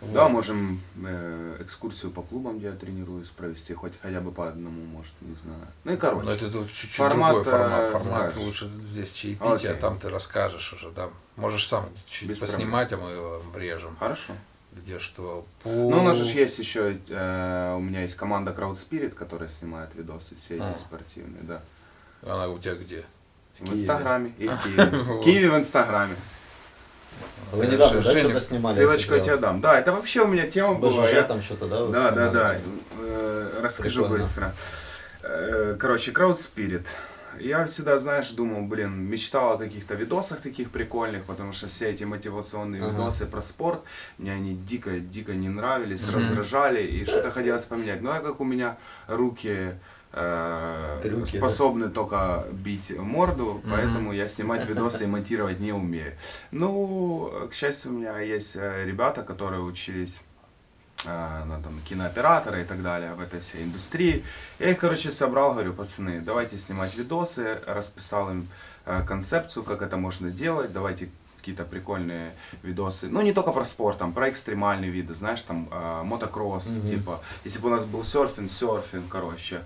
Да, можем э, экскурсию по клубам, где я тренируюсь, провести, хоть хотя бы по одному, может, не знаю. Ну и короче.
Но это тут чуть-чуть
Формат,
другой формат.
э,
Формат лучше здесь чаепитие, а там ты расскажешь уже, да. Можешь сам чуть
Без
поснимать, а мы его врежем.
Хорошо.
Где что.
Ну, у нас же есть еще, э, у меня есть команда Crowd Spirit, которая снимает видосы все эти
А.
спортивные, да.
Она у тебя где?
В. Инстаграме и в Киеве. В. Киеве в Инстаграме.
Вы недавно, да, что-то снимали?
Ссылочку я тебе дам. Да, это вообще у меня тема была. Я-
там что-то, да?
Да, да, да. Э, Расскажу быстро. Э, Короче, Crowd Spirit. Я всегда, знаешь, думал, блин, мечтал о каких-то видосах таких прикольных, потому что все эти мотивационные
Ага.
видосы про спорт, мне они дико-дико не нравились,
Мгм.
раздражали, и что-то хотелось поменять. Ну, а как у меня руки э,
Крюки, да?
способны только бить морду, поэтому я снимать видосы и монтировать не умею. Ну, к счастью, у меня есть э, ребята, которые учились на там, кинооператора и так далее в этой всей индустрии. Я их, короче, собрал, говорю, пацаны, давайте снимать видосы, расписал им э, концепцию, как это можно делать, давайте какие-то прикольные видосы. Ну, не только про спорт, там, про экстремальные виды, знаешь, там, э, мотокросс,
Мгм.
типа, если бы у нас был серфинг, серфинг, короче,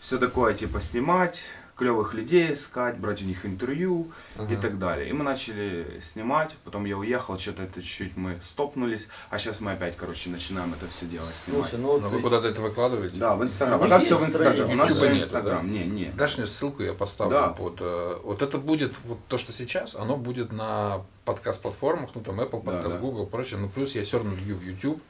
все такое, типа, снимать, клевых людей искать, брать у них интервью и
Ага.
так далее. И мы начали снимать, потом я уехал, что-то это чуть-чуть мы стопнулись, а сейчас мы опять, короче, начинаем это все делать, снимать.
Слушай, ну
Но
вот
вы куда-то это выкладываете?
Да, в Инстаграм.
У
А там
них
все в Инстаграм. У нас все в Инстаграм.
да?
Не, не.
Дашь мне ссылку, я поставлю
Да.
под... э, Вот это будет, вот то, что сейчас, оно будет на подкаст-платформах, ну там Apple
Да,
подкаст,
да.
Google, прочее. Ну плюс я все равно лью в YouTube,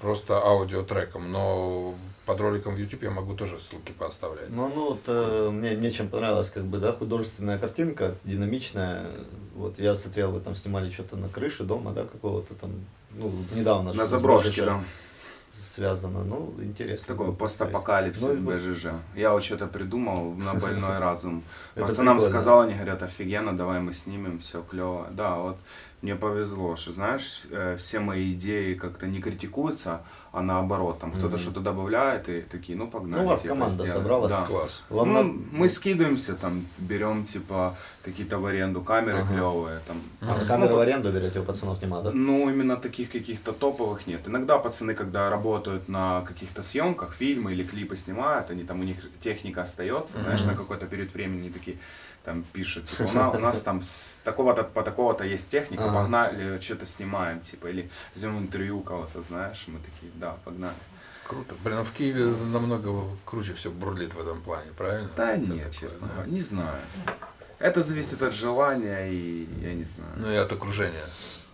просто аудиотреком, но под роликом в YouTube я могу тоже ссылки поставлять.
Ну, ну вот э, мне, мне чем понравилась, как бы, да, художественная картинка, динамичная. Вот я смотрел, вы там снимали что-то на крыше дома, да, какого-то там, ну, недавно.
На заброшке, да.
Связано, ну, интересно.
Такой постапокалипсис
Ну,
БЖЖ. Я вот что-то придумал на больной разум. Пацанам сказал, они говорят, офигенно, давай мы снимем, все клево. Да, вот мне повезло, что, знаешь, э, все мои идеи как-то не критикуются, а наоборот, там кто-то
Мгм.
что-то добавляет и такие, ну погнали.
Ну,
типа,
команда
сделаем.
собралась.
Да.
Класс.
Ну,
надо-
мы скидываемся, там, берем, типа, какие-то в аренду камеры
Ага.
клевые, там.
А,
Мгм.
камеры
Ну,
в аренду берете, у пацанов нема, да?
Ну, именно таких каких-то топовых нет. Иногда пацаны, когда работают на каких-то съемках, фильмы или клипы снимают, они там, у них техника остается, знаешь,
Мгм.
на какой-то период времени такие там пишут, типа, у нас, у нас там с такого-то по такого-то есть техника,
Ага.
погнали, что-то снимаем, типа, или возьмем интервью кого-то, знаешь, мы такие, да, погнали.
Круто. Блин, а в Киеве намного круче все бурлит в этом плане, правильно?
Да
Это
нет,
такое,
честно
да?
не знаю. Это зависит от желания и я не знаю.
Ну и от окружения.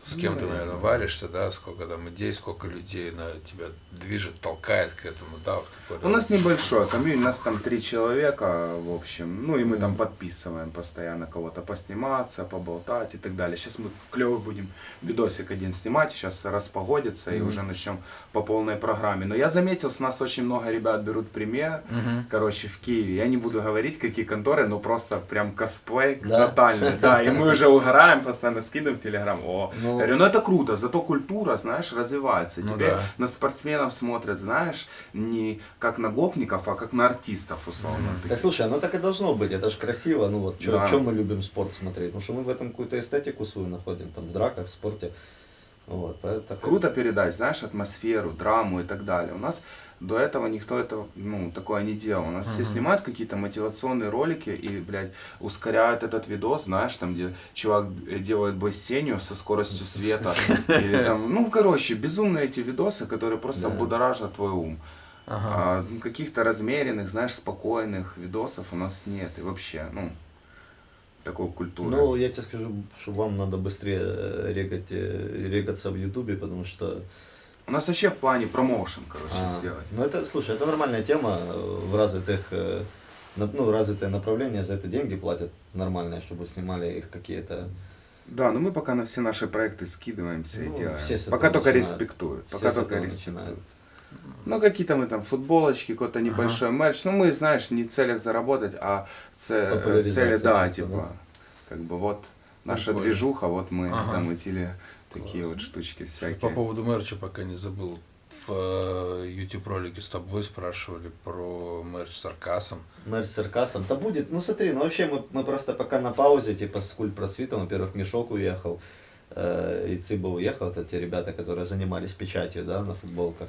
С кем ты,
Ну,
наверное, варишься, да, сколько там идей, сколько людей на тебя движет, толкает к этому, да, вот какой-то.
У нас небольшое комьюнити, у нас там три человека, в общем. Ну и мы там подписываем постоянно кого-то посниматься, поболтать и так далее. Сейчас мы клево будем видосик один снимать, сейчас распогодится и
Мгм.
уже начнем по полной программе. Но я заметил, с нас очень много ребят берут пример.
Мгм.
Короче, в Киеве. Я не буду говорить, какие конторы, но просто прям косплей
Да?
тотальный. Да, и мы уже угораем, постоянно скидываем в Телеграм. О,
Ну.
говорю, ну это круто, зато культура, знаешь, развивается.
Ну
Теперь
да.
на спортсменов смотрят, знаешь, не как на гопников, а как на артистов, условно.
Так слушай, оно так и должно быть, это же красиво, ну вот, что
Да.
мы любим спорт смотреть, потому что мы в этом какую-то эстетику свою находим, там, в драках, в спорте, вот, поэтому
Круто передать, знаешь, атмосферу, драму и так далее. У нас до этого никто это, ну, такое не делал. У нас все
Мгм.
снимают какие-то мотивационные ролики и, блядь, ускоряют этот видос, знаешь, там, где чувак э, делает бассейню со скоростью света. Или там, ну, короче, безумные эти видосы, которые просто
Да.
будоражат твой ум.
Ага.
А, ну, каких-то размеренных, знаешь, спокойных видосов у нас нет. И вообще, ну, такой культуры.
Ну, я тебе скажу, что вам надо быстрее э, регать, э, регаться в Ютубе, потому что...
У нас вообще в плане промоушен, короче,
а,
сделать.
ну, это, слушай, это нормальная тема э, в развитых, э, ну, развитое направление, за это деньги платят нормальные, чтобы снимали их какие-то...
Да, но мы пока на все наши проекты скидываемся
Ну,
и делаем.
все с
пока только
начинают.
респектуют.
Все
Пока
с
только респектуют.
начинают.
Ну, какие-то мы там футболочки, какой-то небольшой мерч. Ну, мы, знаешь, не в целях заработать, а э, цели, да,
чисто,
типа, как бы вот наша
Прикольно.
движуха, вот мы
Ага.
замутили такие вот штучки
По
всякие.
поводу мерча пока не забыл. В э, YouTube ролике с тобой спрашивали про мерч с Аркасом.
Мерч с Аркасом. Да будет, ну смотри, ну вообще мы, мы просто пока на паузе, типа с культ просвитом, во-первых, Мешок уехал, э, и Цыба уехал, это те ребята, которые занимались печатью, да, на футболках.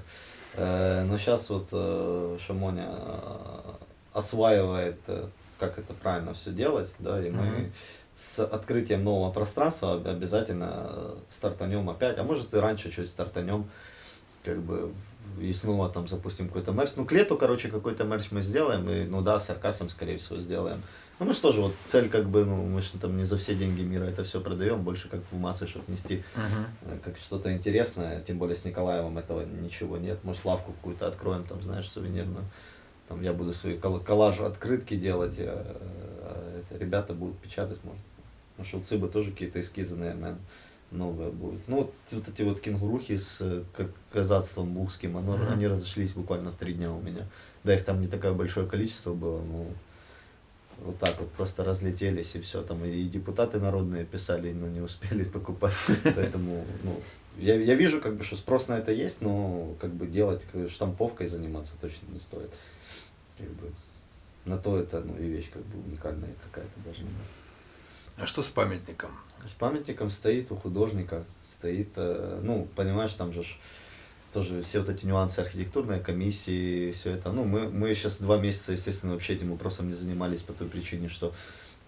Э, но сейчас вот э, Шамоня э, осваивает, э, как это правильно все делать, да, и мы
Мгм.
С открытием нового пространства об- обязательно стартанем опять, а может и раньше чуть стартанем, как бы и снова там запустим какой-то мерч. Ну, к лету, короче, какой-то мерч мы сделаем, и, ну да, с Аркасом, скорее всего, сделаем. Ну, мы что же, вот цель, как бы, ну, мы же там не за все деньги мира это все продаем, больше как в массы, чтобы нести э, как что-то интересное, тем более с Николаевым этого ничего нет. Может, лавку какую-то откроем, там, знаешь, сувенирную. Там я буду свои кол- коллажи, открытки делать, а это ребята будут печатать, может. Потому что у Цыбы тоже какие-то эскизы, наверное, новые будут. Ну, вот, вот эти вот кенгурухи с э, как казацтвом бухским, оно,
Мгм.
они разошлись буквально в три дня у меня. Да, их там не такое большое количество было, но вот так вот просто разлетелись и все. Там и депутаты народные писали, но не успели покупать. Поэтому, ну, я, я вижу, как бы, что спрос на это есть, но как бы делать штамповкой заниматься точно не стоит. Как бы, на то это, ну, и вещь как бы уникальная какая-то должна быть.
А что с памятником?
С памятником стоит у художника, стоит, э, ну, понимаешь, там же тоже все вот эти нюансы архитектурной комиссии, все это. Ну, мы, мы сейчас два месяца, естественно, вообще этим вопросом не занимались по той причине, что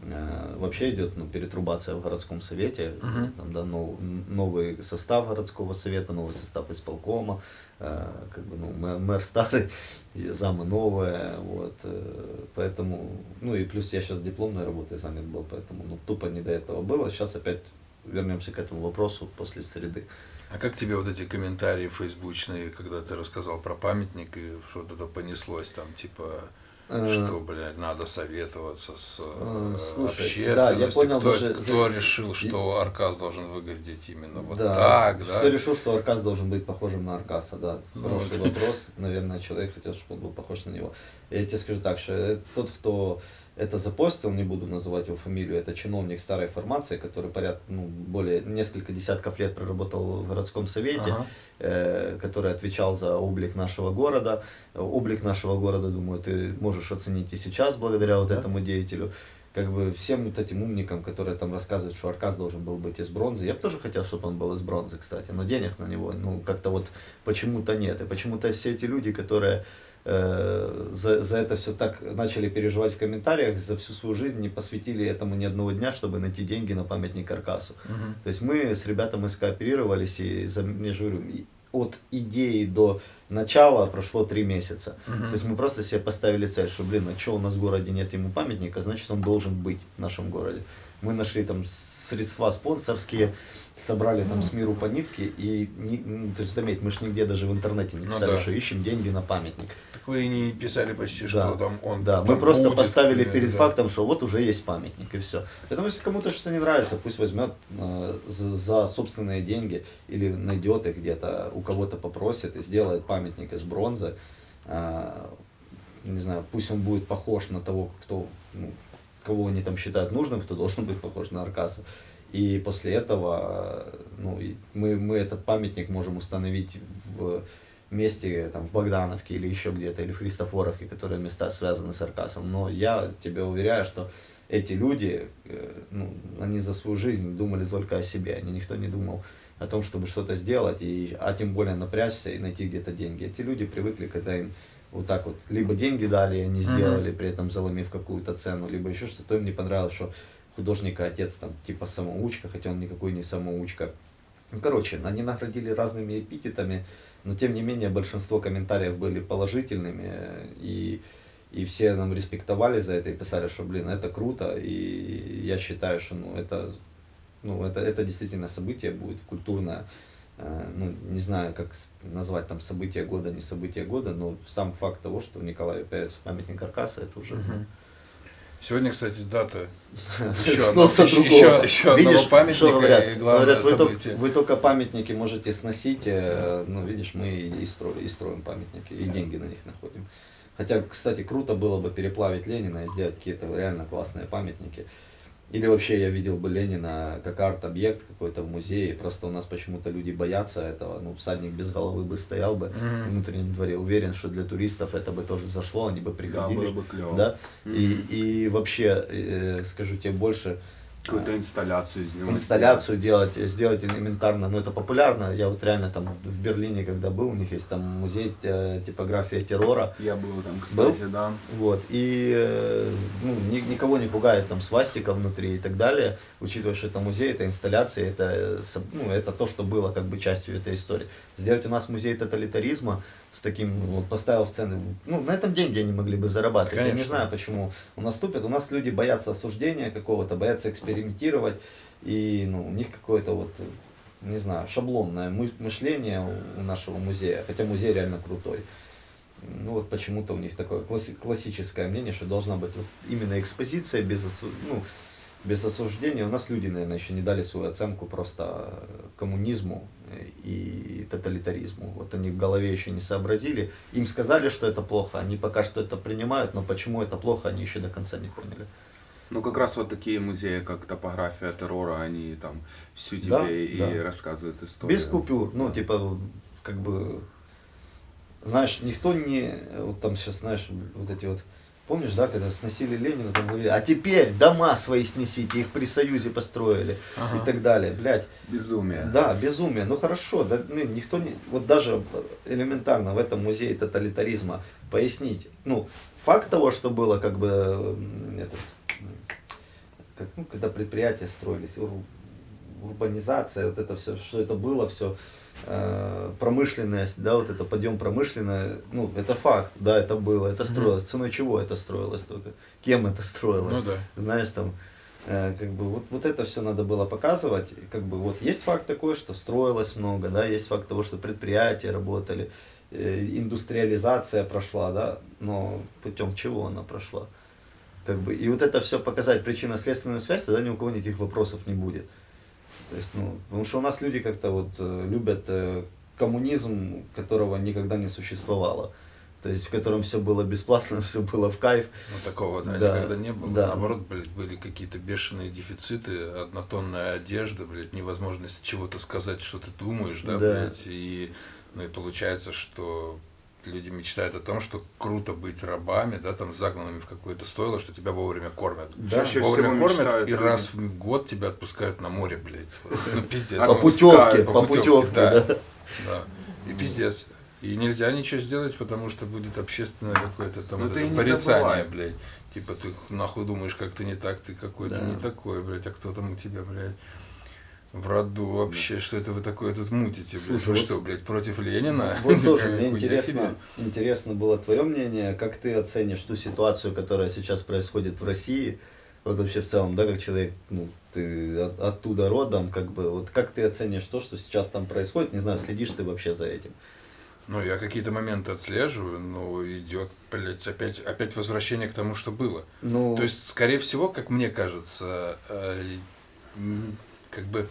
э, вообще идет ну, перетрубация в городском совете,
Мгм.
там, да, нов- новый состав городского совета, новый состав исполкома, как бы, ну, мэ- мэр старый, и замы новые, вот, э, поэтому, ну, и плюс я сейчас дипломной работой занят был, поэтому, ну, тупо не до этого было, сейчас опять вернемся к этому вопросу после среды.
А как тебе вот эти комментарии фейсбучные, когда ты рассказал про памятник и что вот это понеслось там, типа,
Э,
что, блядь, надо советоваться с э,
Э, слушай,
общественностью?
да, я понял
кто,
даже-
кто решил, что Аркас должен выглядеть именно вот
Да.
так, да?
Кто решил, что Аркас должен быть похожим на Аркаса, да.
Ну,
Хороший
вот.
вопрос. Наверное, человек хотел, чтобы он был похож на него. Я тебе скажу так, что э, тот, кто это запостил, не буду называть его фамилию, это чиновник старой формации, который поряд, ну, более несколько десятков лет проработал в городском совете,
Ага.
э, который отвечал за облик нашего города. Облик нашего города, думаю, ты можешь оценить и сейчас благодаря вот
Да.
этому деятелю. Как бы всем вот этим умникам, которые там рассказывают, что Аркас должен был быть из бронзы. Я бы тоже хотел, чтобы он был из бронзы, кстати, но денег на него, ну, как-то вот почему-то нет. И почему-то все эти люди, которые э, за, за это все так начали переживать в комментариях, за всю свою жизнь не посвятили этому ни одного дня, чтобы найти деньги на памятник Аркасу.
Мгм.
То есть мы с ребятами скооперировались, и за, я же говорю, и от идеи до начала прошло три месяца.
Мгм.
То есть мы просто себе поставили цель, что, блин, а что у нас в городе нет ему памятника, значит он должен быть в нашем городе. Мы нашли там средства спонсорские, собрали там с миру по нитке, и не, ну, ты же заметь, мы же нигде даже в интернете не
Ну
писали,
да.
что ищем деньги на памятник.
Так вы и не писали почти, что
Да.
там он
Да,
там
мы просто
будет,
поставили
или-
перед
да.
фактом, что вот уже есть памятник и все. Поэтому если кому-то что-то не нравится, пусть возьмет э, за, за собственные деньги или найдет их где-то, у кого-то попросит и сделает памятник из бронзы. А, не знаю, пусть он будет похож на того, кто, ну, кого они там считают нужным, кто должен быть похож на Аркаса. И после этого э, ну, мы, мы этот памятник можем установить в месте, там, в Богдановке или еще где-то, или в Христофоровке, которые места связаны с Аркасом. Но я тебе уверяю, что эти люди, э, ну, они за свою жизнь думали только о себе, они никто не думал о том, чтобы что-то сделать, и, а тем более напрячься и найти где-то деньги. Эти люди привыкли, когда им вот так вот, либо деньги дали, и они сделали, при этом заломив какую-то цену, либо еще что-то, им не понравилось, что художника отец там типа самоучка, хотя он никакой не самоучка. Ну, короче, они наградили разными эпитетами, но тем не менее большинство комментариев были положительными, и, и все нам респектовали за это и писали, что, блин, это круто, и я считаю, что ну, это, ну, это, это действительно событие будет культурное, Э, ну, не знаю, как назвать там событие года, не событие года, но сам факт того, что в Николаеве появится памятник Аркаса, это уже... ну,
Мгм. Сегодня, кстати, дата еще, одно- еще, еще, одного
Видишь,
памятника
что говорят?
и главное
Говорят, вы, только, вы только памятники можете сносить, э, ну, видишь, мы и, и строим, и строим памятники, и
Да.
деньги на них находим. Хотя, кстати, круто было бы переплавить Ленина и сделать какие-то реально классные памятники. Или вообще я видел бы Ленина как арт-объект какой-то в музее, просто у нас почему-то люди боятся этого, ну, всадник без головы бы стоял бы
Мгм.
в внутреннем дворе, уверен, что для туристов это бы тоже зашло, они бы
Да,
приходили.
было бы клево.
Да,
Мгм.
и, и вообще, э, скажу тебе больше,
Какую-то инсталляцию сделать.
инсталляцию делать, сделать элементарно, но это популярно. Я вот реально там в Берлине, когда был, у них есть там музей э, типография террора,
Я был там, кстати, да.
вот, и э, ну, ни- никого не пугает там свастика внутри и так далее, учитывая, что это музей, это инсталляция, это, э, ну, это то, что было как бы частью этой истории. Сделать у нас музей тоталитаризма с таким, вот, поставил в цены, ну, на этом деньги они могли бы зарабатывать. Я не
Конечно.
знаю, почему у нас тупят. У нас люди боятся осуждения какого-то, боятся экспериментировать, и ну, у них какое-то вот, не знаю, шаблонное мы- мышление у- нашего музея, хотя музей реально крутой. Ну вот почему-то у них такое класси- классическое мнение, что должна быть вот именно экспозиция без, осу- ну, без осуждения. У нас люди, наверное, еще не дали свою оценку просто э, коммунизму и тоталитаризму. Вот они в голове еще не сообразили. Им сказали, что это плохо, они пока что это принимают, но почему это плохо, они еще до конца не поняли.
Ну, как раз вот такие музеи, как топография террора, они там всю тебе
Да,
и
да.
рассказывают историю.
Без купюр, ну, типа, как бы, знаешь, никто не, вот там сейчас, знаешь, вот эти вот, помнишь, да, когда сносили Ленина, там говорили, а теперь дома свои снесите, их при Союзе построили
Ага.
и так далее, блядь.
Безумие.
Да, безумие, ну хорошо, да, ну, никто не, вот даже элементарно в этом музее тоталитаризма пояснить, ну, факт того, что было как бы, этот, как, ну, когда предприятия строились, урбанизация, вот это все, что это было все, промышленность, да, вот это подъем промышленное, ну, это факт, да, это было, это строилось, ценой чего это строилось только, кем это строилось,
Ну да.
знаешь, там, э, как бы, вот, вот это все надо было показывать, как бы, вот, есть факт такой, что строилось много, да, есть факт того, что предприятия работали, э, индустриализация прошла, да, но путем чего она прошла? Как бы, и вот это все показать причинно-следственную связь, тогда ни у кого никаких вопросов не будет. То есть, ну, потому что у нас люди как-то вот э, любят э, коммунизм, которого никогда не существовало. То есть, в котором все было бесплатно, все было в кайф.
Ну, такого, да,
Да,
никогда не было.
да.
Наоборот, блядь, были какие-то бешеные дефициты, однотонная одежда, блядь, невозможность чего-то сказать, что ты думаешь, да,
Да.
блядь, и, ну, и получается, что люди мечтают о том, что круто быть рабами, да, там, загнанными в какое-то стойло, что тебя вовремя кормят.
Да.
Чаще
Вовремя
всего
кормят,
мечтают
и
люди.
раз в год тебя отпускают на море, блядь. Ну, пиздец.
А
По
Ну,
путевке,
по
по
путевке, да.
да.
Да. И пиздец. И нельзя ничего сделать, потому что будет общественное какое-то там
Ну
вот это порицание, блядь. Типа ты нахуй думаешь, как ты не так, ты какой-то
Да.
не такой, блядь, а кто там у тебя, блядь, в роду вообще, что это вы такое тут мутите, блядь?
Слушай,
вы
вот-
что, блядь, против Ленина?
Вот тоже мне интересно, интересно было твое мнение, как ты оценишь ту ситуацию, которая сейчас происходит в России, вот вообще в целом, да, как человек, ну, ты от- оттуда родом, как бы, вот как ты оценишь то, что сейчас там происходит, не знаю, следишь ты вообще за этим?
Ну, я какие-то моменты отслеживаю, но идет, блядь, опять, опять возвращение к тому, что было.
Ну,
То есть, скорее всего, как мне кажется, э, как бы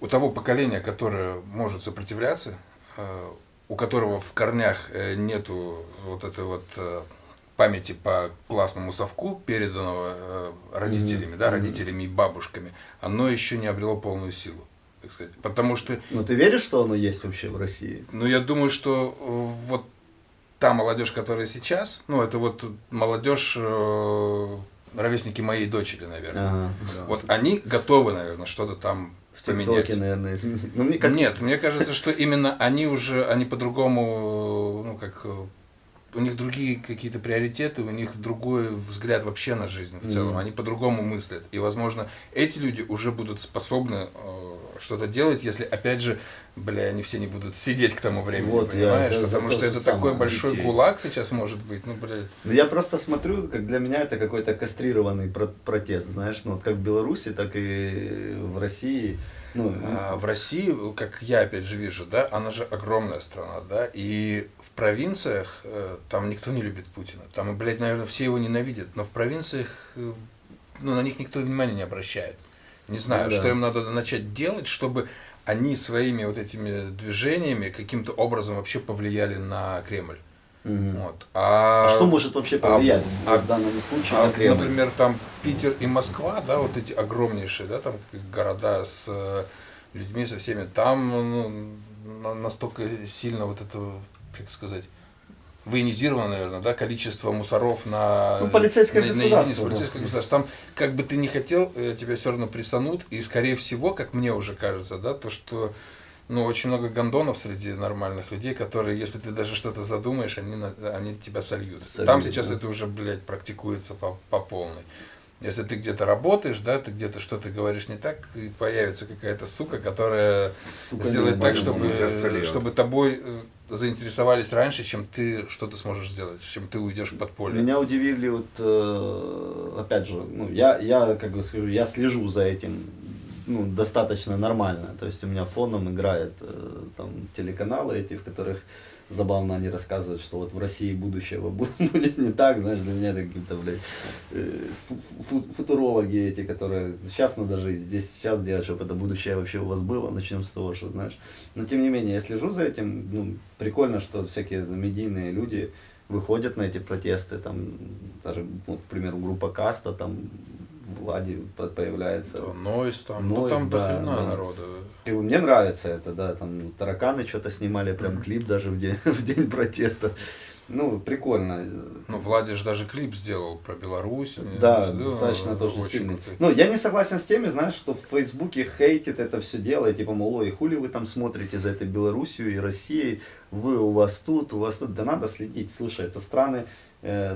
у того поколения, которое может сопротивляться, э, у которого в корнях э, нету вот этой вот э, памяти по классному совку, переданного родителями, да, родителями и бабушками, оно еще не обрело полную силу. так сказать. Потому что
ну ты веришь, что оно есть вообще в России?
ну, я думаю, что вот та молодежь, которая сейчас, ну, это вот молодежь, ровесники моей дочери, наверное.
Ага.
Вот они готовы, наверное, что-то там
В
поменять.
ТикТоке, наверное, изменить. Ну, мне как...
Нет, мне кажется, что именно они уже, они по-другому, ну, как, э, у них другие какие-то приоритеты, у них другой взгляд вообще на жизнь в целом,
Мгм.
они по-другому мыслят. И, возможно, эти люди уже будут способны э, что-то делать, если, опять же, бля, они все не будут сидеть к тому времени,
Вот, я
понимаешь?
за
Потому
то
что это такой большой
детей.
гулаг сейчас может быть, ну, блядь.
Ну, Я просто смотрю, как для меня это какой-то кастрированный про- протест, знаешь, ну вот как в Беларуси, так и в России. Ну,
А в России, как я опять же вижу, да, она же огромная страна, да, и в провинциях э, там никто не любит Путина. Там, блядь, наверное, все его ненавидят, но в провинциях, э, ну, на них никто внимания не обращает. Не знаю,
Ну да.
что им надо начать делать, чтобы они своими вот этими движениями каким-то образом вообще повлияли на Кремль.
Мгм.
Вот. А,
А что может вообще повлиять
а-
в данном случае
а,
на Кремль?
например, там Питер и Москва, да, вот эти огромнейшие, да, там города с э, людьми, со всеми, там ну, на- настолько сильно вот это, как сказать, военизировано, наверное, да, количество мусоров на...
Ну, полицейское
на- на
государство,
единицу,
да.
полицейское государство. Там, как бы ты не хотел, э, тебя все равно присанут, и, скорее всего, как мне уже кажется, да, то, что ну, очень много гондонов среди нормальных людей, которые, если ты даже что-то задумаешь, они, на- они тебя сольют.
Сольют,
Там сейчас
да.
это уже, блядь, практикуется по, по полной. Если ты где-то работаешь, да, ты где-то что-то говоришь не так, и появится какая-то сука, которая
Сука
сделает так, чтобы,
сольет.
чтобы тобой э, заинтересовались раньше, чем ты что-то сможешь сделать, чем ты уйдешь в подполье.
Меня удивили вот, э, опять же, ну, я, я, как бы скажу, я слежу за этим, ну, достаточно нормально. То есть у меня фоном играет э, там телеканалы эти, в которых забавно они рассказывают, что вот в России будущее бу- будет не так, знаешь, для меня это какие-то, блядь, э, фу- фу- футурологи эти, которые сейчас надо жить, здесь сейчас делать, чтобы это будущее вообще у вас было, начнем с того, что, знаешь. Но тем не менее, я слежу за этим, ну, прикольно, что всякие медийные люди выходят на эти протесты, там, даже, вот, к примеру, группа Каста, там, Влади по- появляется.
Да, Нойс там, ну
Нойз,
там
да,
дохрена
да.
народу.
И мне нравится это, да, там тараканы что-то снимали, прям клип даже в день, в день протеста. Ну, прикольно.
Ну, Владиш даже клип сделал про Беларусь.
Да,
Ну,
достаточно тоже
очень
сильный.
крутой.
Ну, я не согласен с теми, знаешь, что в Фейсбуке хейтит это все дело, и типа, мол, ой, хули вы там смотрите за этой Белоруссией и Россией, вы у вас тут, у вас тут, да надо следить, слушай, это страны э,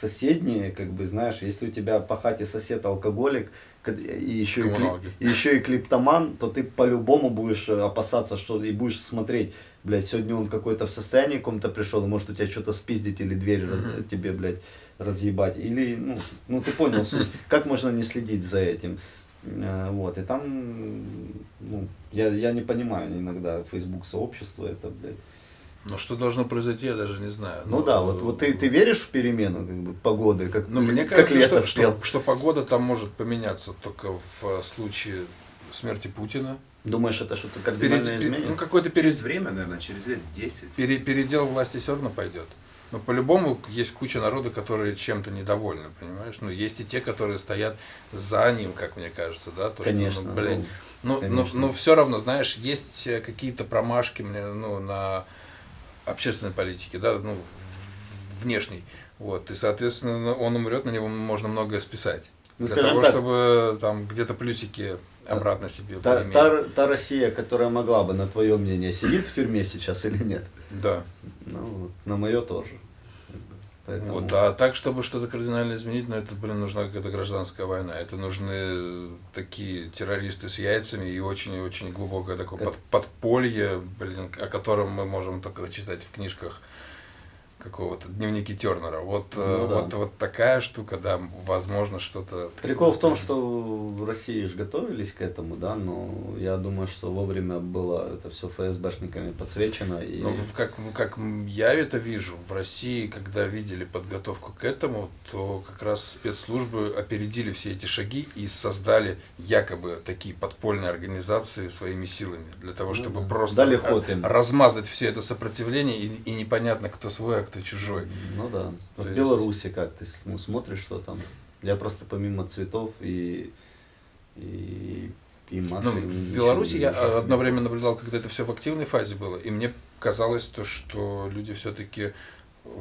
соседние, как бы, знаешь, если у тебя по хате сосед алкоголик, и еще и,
Коммуналки.
и еще и клиптоман, то ты по-любому будешь э, опасаться, что и будешь смотреть, блядь, сегодня он какой-то в состоянии каком-то пришел, и может у тебя что-то спиздить или дверь раз- тебе, блядь, разъебать. Или, ну, ну ты понял суть. Как можно не следить за этим? Э, Вот, и там, ну, я, я не понимаю иногда Facebook сообщество это, блядь.
Ну, что должно произойти, я даже не знаю.
Ну да, вот, вот ты, ты веришь в перемену как бы, погоды, как,
Ну, мне
как
кажется,
лето
что, что, что погода там может поменяться только в э, случае смерти Путина.
Думаешь, это что-то
Перед-
кардинально
пер-
изменит?
ну, какой-то
Через
перед,
время, наверное, через лет 10.
пере- передел власти все равно пойдет. Но по-любому есть куча народа, которые чем-то недовольны, понимаешь? Ну, есть и те, которые стоят за ним, как мне кажется, да? То,
Конечно,
Что, ну, блин,
ну,
ну, ну, ну, все равно, знаешь, есть э, какие-то промашки мне, ну, на общественной политике, да, ну, внешней. Вот, и, соответственно, он умрет, на него можно многое списать.
Ну,
Для того,
так,
чтобы там где-то плюсики обратно себе
Та,
поиметь.
та, та Россия, которая могла бы, на твое мнение, сидит в тюрьме сейчас или нет?
Да.
Ну, на мое тоже. Поэтому-
Вот, а так, чтобы что-то кардинально изменить, ну, это, блин, нужна какая-то гражданская война. Это нужны такие террористы с яйцами и очень-очень глубокое такое
Как-
под, подполье, блин, о котором мы можем только читать в книжках какого-то дневники Тернера. Вот, э,
Ну да.
вот, вот такая штука, да, возможно, что-то.
Прикол в том, что в России же готовились к этому, да, но я думаю, что вовремя было это все ФСБшниками подсвечено. И...
Ну, как, как я это вижу, в России, когда видели подготовку к этому, то как раз спецслужбы опередили все эти шаги и создали якобы такие подпольные организации своими силами, для того,
Ну
чтобы
да.
просто
Дали ход им.
размазать все это сопротивление, и, и непонятно, кто свой, а кто чужой.
Ну да.
То
в
есть-
Беларуси как ты ну, смотришь, что там. Я просто помимо цветов и и, и
Ну,
машин.
в
ничего
Беларуси я
вижу.
одно время наблюдал, когда это все в активной фазе было, и мне казалось то, что люди все-таки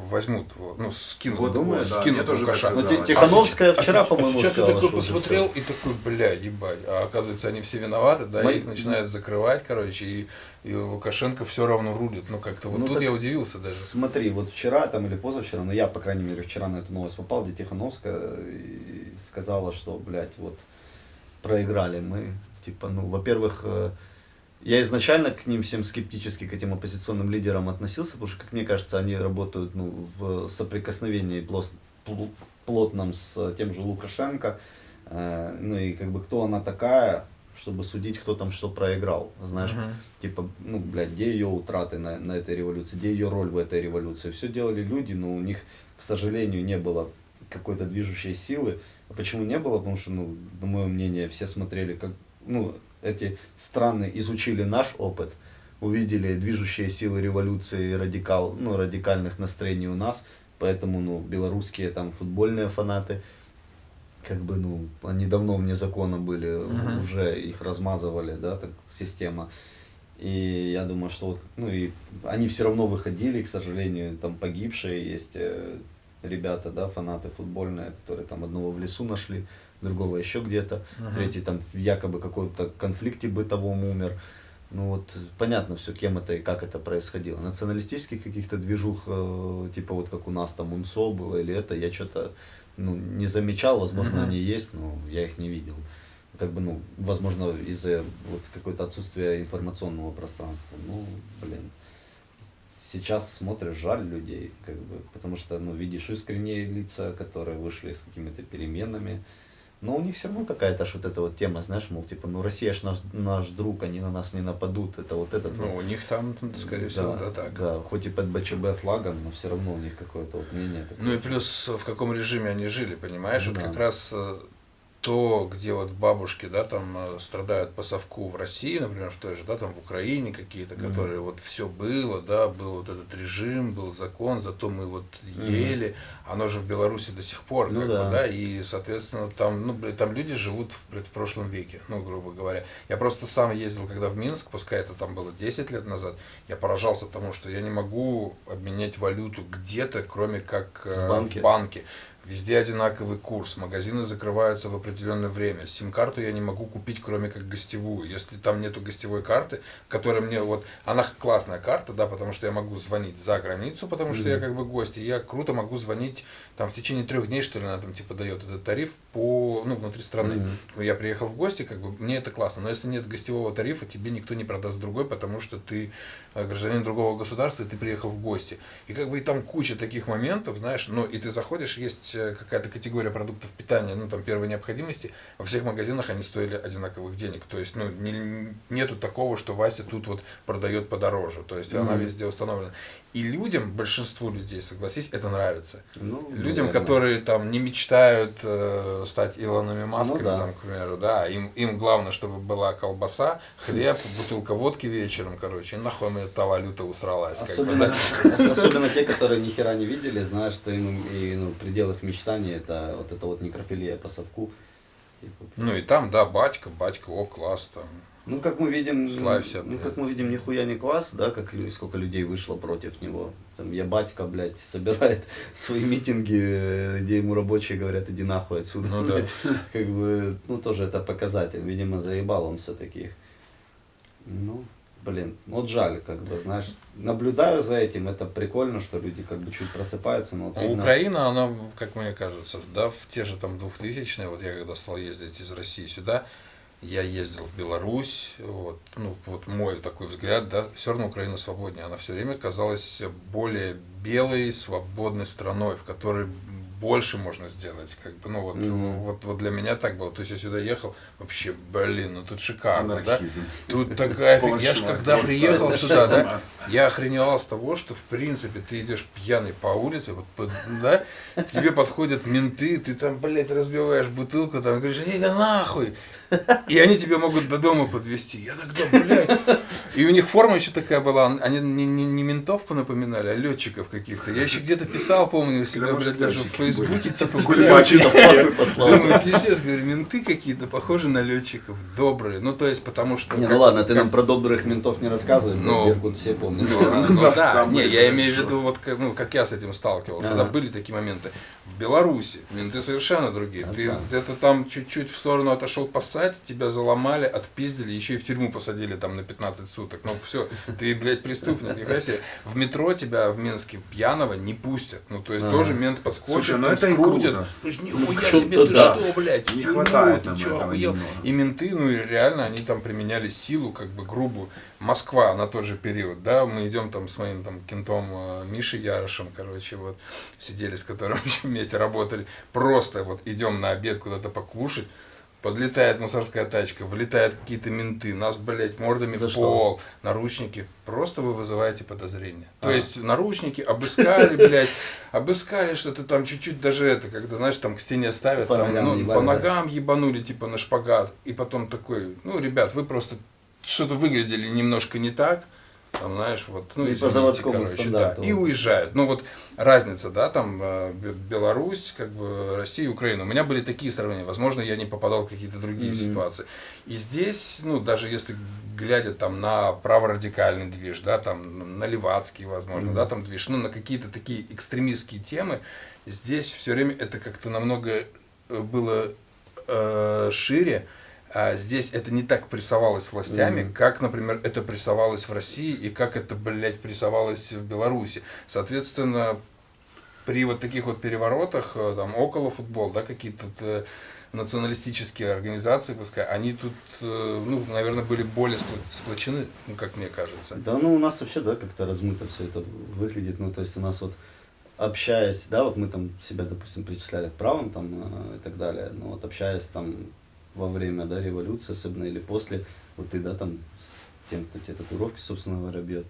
возьмут, вот, ну, скинут,
Вот
думаю,
да,
скинут Лукашенко.
так
Ну, Тихановская
А
вчера,
сейчас-
по-моему,
а сейчас
сказала,
я такой посмотрел и такой, бля, ебать. А оказывается, они все виноваты, да,
Мои-
их начинают закрывать, короче, и, и Лукашенко все равно рулит. Ну, как-то вот
Ну,
тут
так
я удивился даже.
Смотри, вот вчера там или позавчера, ну я, по крайней мере, вчера на эту новость попал, где Тихановская и сказала, что, блядь, вот проиграли мы. Типа, ну, во-первых, э, я изначально к ним всем скептически, к этим оппозиционным лидерам относился, потому что, как мне кажется, они работают ну, в соприкосновении плос- плотном с тем же Лукашенко. Э, Ну и как бы кто она такая, чтобы судить, кто там что проиграл, знаешь
Мгм.
типа, ну, блядь, где ее утраты на, на этой революции, где ее роль в этой революции. Все делали люди, но у них, к сожалению, не было какой-то движущей силы. А почему не было? Потому что, ну, на мое мнение, все смотрели, как, ну, эти страны изучили наш опыт, увидели движущие силы революции радикал, ну, радикальных настроений у нас, поэтому, ну, белорусские там футбольные фанаты, как бы, ну, они давно вне закона были,
Мгм.
уже их размазывали, да, так, система. И я думаю, что вот, ну, и они все равно выходили, к сожалению, там погибшие есть э, ребята, да, фанаты футбольные, которые там одного в лесу нашли, другого еще где-то,
Мгм.
третий там в якобы каком-то конфликте бытовом умер. Ну вот понятно все, кем это и как это происходило. Националистических каких-то движух, э, типа вот как у нас там УНСО было или это, я что-то ну, не замечал, возможно,
Мгм.
они есть, но я их не видел. Как бы, ну, возможно, из-за вот какое-то отсутствия информационного пространства. Ну, блин. Сейчас смотришь, жаль людей, как бы, потому что, ну, видишь искренние лица, которые вышли с какими-то переменами. Но у них все равно какая-то вот эта вот тема, знаешь, мол, типа, ну, Россия ж наш, наш друг, они на нас не нападут, это вот этот
Ну,
вот.
у них там, скорее всего, да, так.
Да, хоть и под БЧБ флагом, но все равно у них какое-то вот мнение такое.
Ну и плюс в каком режиме они жили, понимаешь?
Ну
вот
да.
как раз э, то, где вот бабушки, да, там э, страдают по совку в России, например, в той же, да, там в Украине какие-то,
Мгм.
которые вот все было, да, был вот этот режим, был закон, зато мы вот ели, оно же в Беларуси до сих пор,
Ну
как
да.
бы, да, и, соответственно, там, ну, блин, там люди живут, в, в прошлом веке, ну, грубо говоря. Я просто сам ездил, когда в Минск, пускай это там было 10 лет назад, я поражался тому, что я не могу обменять валюту где-то, кроме как э,
В банке?
в банке. Везде одинаковый курс, магазины закрываются в определенное время. Сим-карту я не могу купить, кроме как гостевую. Если там нету гостевой карты, которая мне вот, она классная карта, да, потому что я могу звонить за границу, потому что я как бы гость, и я круто могу звонить там в течение трех дней, что ли, она там типа дает этот тариф по, ну, внутри страны.
Мгм.
Я приехал в гости, как бы, мне это классно. Но если нет гостевого тарифа, тебе никто не продаст другой, потому что ты э, гражданин другого государства, и ты приехал в гости. И как бы и там куча таких моментов, знаешь, ну и ты заходишь, есть какая-то категория продуктов питания, ну там первой необходимости, во всех магазинах они стоили одинаковых денег. То есть, ну, не- нету такого, что Вася тут вот продает подороже. То есть она
Мгм.
везде установлена. И людям, большинству людей, согласись, это нравится.
Ну,
Людям,
наверное.
которые там не мечтают э, стать Илонами Масками,
Ну да.
там, к примеру, да, им, им главное, чтобы была колбаса, хлеб, бутылка водки вечером, короче, и нахуй мне эта валюта усралась. как бы,
Особенно,
да.
особенно те, которые ни хера не видели, знают, что им и, ну, предел их мечтаний это вот это вот некрофилия по совку. Типа,
Ну и там, да, батька, батька, о, класс, там.
Ну, как мы видим,
Славься,
ну,
блядь.
как мы видим, нихуя не класс, да, как сколько людей вышло против него. Там, я батька, блядь, собирает свои митинги, э, где ему рабочие говорят, иди нахуй отсюда.
Ну да.
Как бы, ну, тоже это показатель. Видимо, заебал он все-таки их. Ну, блин, вот жаль, как бы, знаешь, наблюдаю за этим, это прикольно, что люди как бы чуть просыпаются, но вот
А
видно-
Украина, она, как мне кажется, да, в те же там 2000-е, вот я когда стал ездить из России сюда, я ездил в Беларусь, вот, ну, вот мой такой взгляд, да, все равно Украина свободнее, она все время казалась более белой, свободной страной, в которой больше можно сделать, как бы, ну вот,
Мгм.
вот, вот для меня так было, то есть я сюда ехал, вообще, блин, ну тут шикарно, да,
Анархизм.
Тут такая фиг- Я ж
Сплошной
когда приехал сюда, да, я охреневал с того, что в принципе ты идешь пьяный по улице, вот под- да, к тебе подходят менты, ты там, блядь, разбиваешь бутылку, там говоришь, иди нахуй. И они тебя могут до дома подвести. Я тогда, блядь. И у них форма еще такая была, они не, не, не ментов понапоминали, а летчиков каких-то. Я еще где-то писал, помню, у себя,
Да,
блядь, даже в Фейсбуке, типа,
все.
Думаю, пиздец, говорю, менты какие-то похожи на летчиков, добрые. Ну, то есть, потому что...
Не, ну ладно, ты нам про добрых ментов не рассказывай,
Ну,
но Беркут все помнят.
Ну, ну
Да,
не, я имею в виду, вот как, ну, как я с этим сталкивался, да, были такие моменты. В Беларуси менты совершенно другие. Ты где-то там чуть-чуть в сторону отошел посадить, тебя заломали, отпиздили, еще и в тюрьму посадили там на 15 суток. Ну все, ты, блядь, преступник, себе. В метро тебя в Минске пьяного не пустят. Ну, то есть тоже мент подскочит,
Слушай, ну это и
скрутит.
круто.
Ну, нихуя себе, ты
да.
что, блядь,
Не
тюрьму,
хватает
ты охуел?
немного.
И менты, ну и реально, они там применяли силу, как бы грубую. Москва на тот же период, да, мы идем там с моим там кентом э, Мишей Ярошем, короче, вот, сидели с которым вместе работали, просто вот идем на обед куда-то покушать, подлетает мусорская тачка, вылетают какие-то менты, нас, блядь, мордами
За
в
что?
пол, наручники, просто вы вызываете подозрения. То
А.
есть наручники обыскали, блядь, обыскали что-то там чуть-чуть даже это, когда, знаешь, там к стене ставят,
По
там,
ногам
ну,
ебали,
по ногам ебанули, типа, на шпагат, и потом такой, ну, ребят, вы просто что-то выглядели немножко не так, там, знаешь, вот, ну,
И по
извините,
заводскому
короче,
стандарту.
да, и уезжают. Ну, вот разница, да, там, э, Бе- Беларусь, как бы, Россия, Украина. У меня были такие сравнения, возможно, я не попадал в какие-то другие
Мгм.
ситуации. И здесь, ну, даже если глядя там на праворадикальный движ, да, там, на левацкий, возможно,
Мгм.
да, там движ, ну, на какие-то такие экстремистские темы, здесь все время это как-то намного э, было э, шире, здесь это не так прессовалось властями,
Мгм.
как, например, это прессовалось в России и как это, блядь, прессовалось в Беларуси. Соответственно, при вот таких вот переворотах, э, там, около футбол, да, какие-то э, националистические организации, пускай, они тут, э, ну, наверное, были более сплочены, ну, как мне кажется.
Да, ну у нас вообще, да, как-то размыто все это выглядит. Ну, то есть у нас вот общаясь, да, вот мы там себя, допустим, причисляли к правым там и так далее, но вот общаясь там во время, да, революции, особенно или после, вот ты, да, там с тем, кто тебе татуировки, собственно говоря, бьет,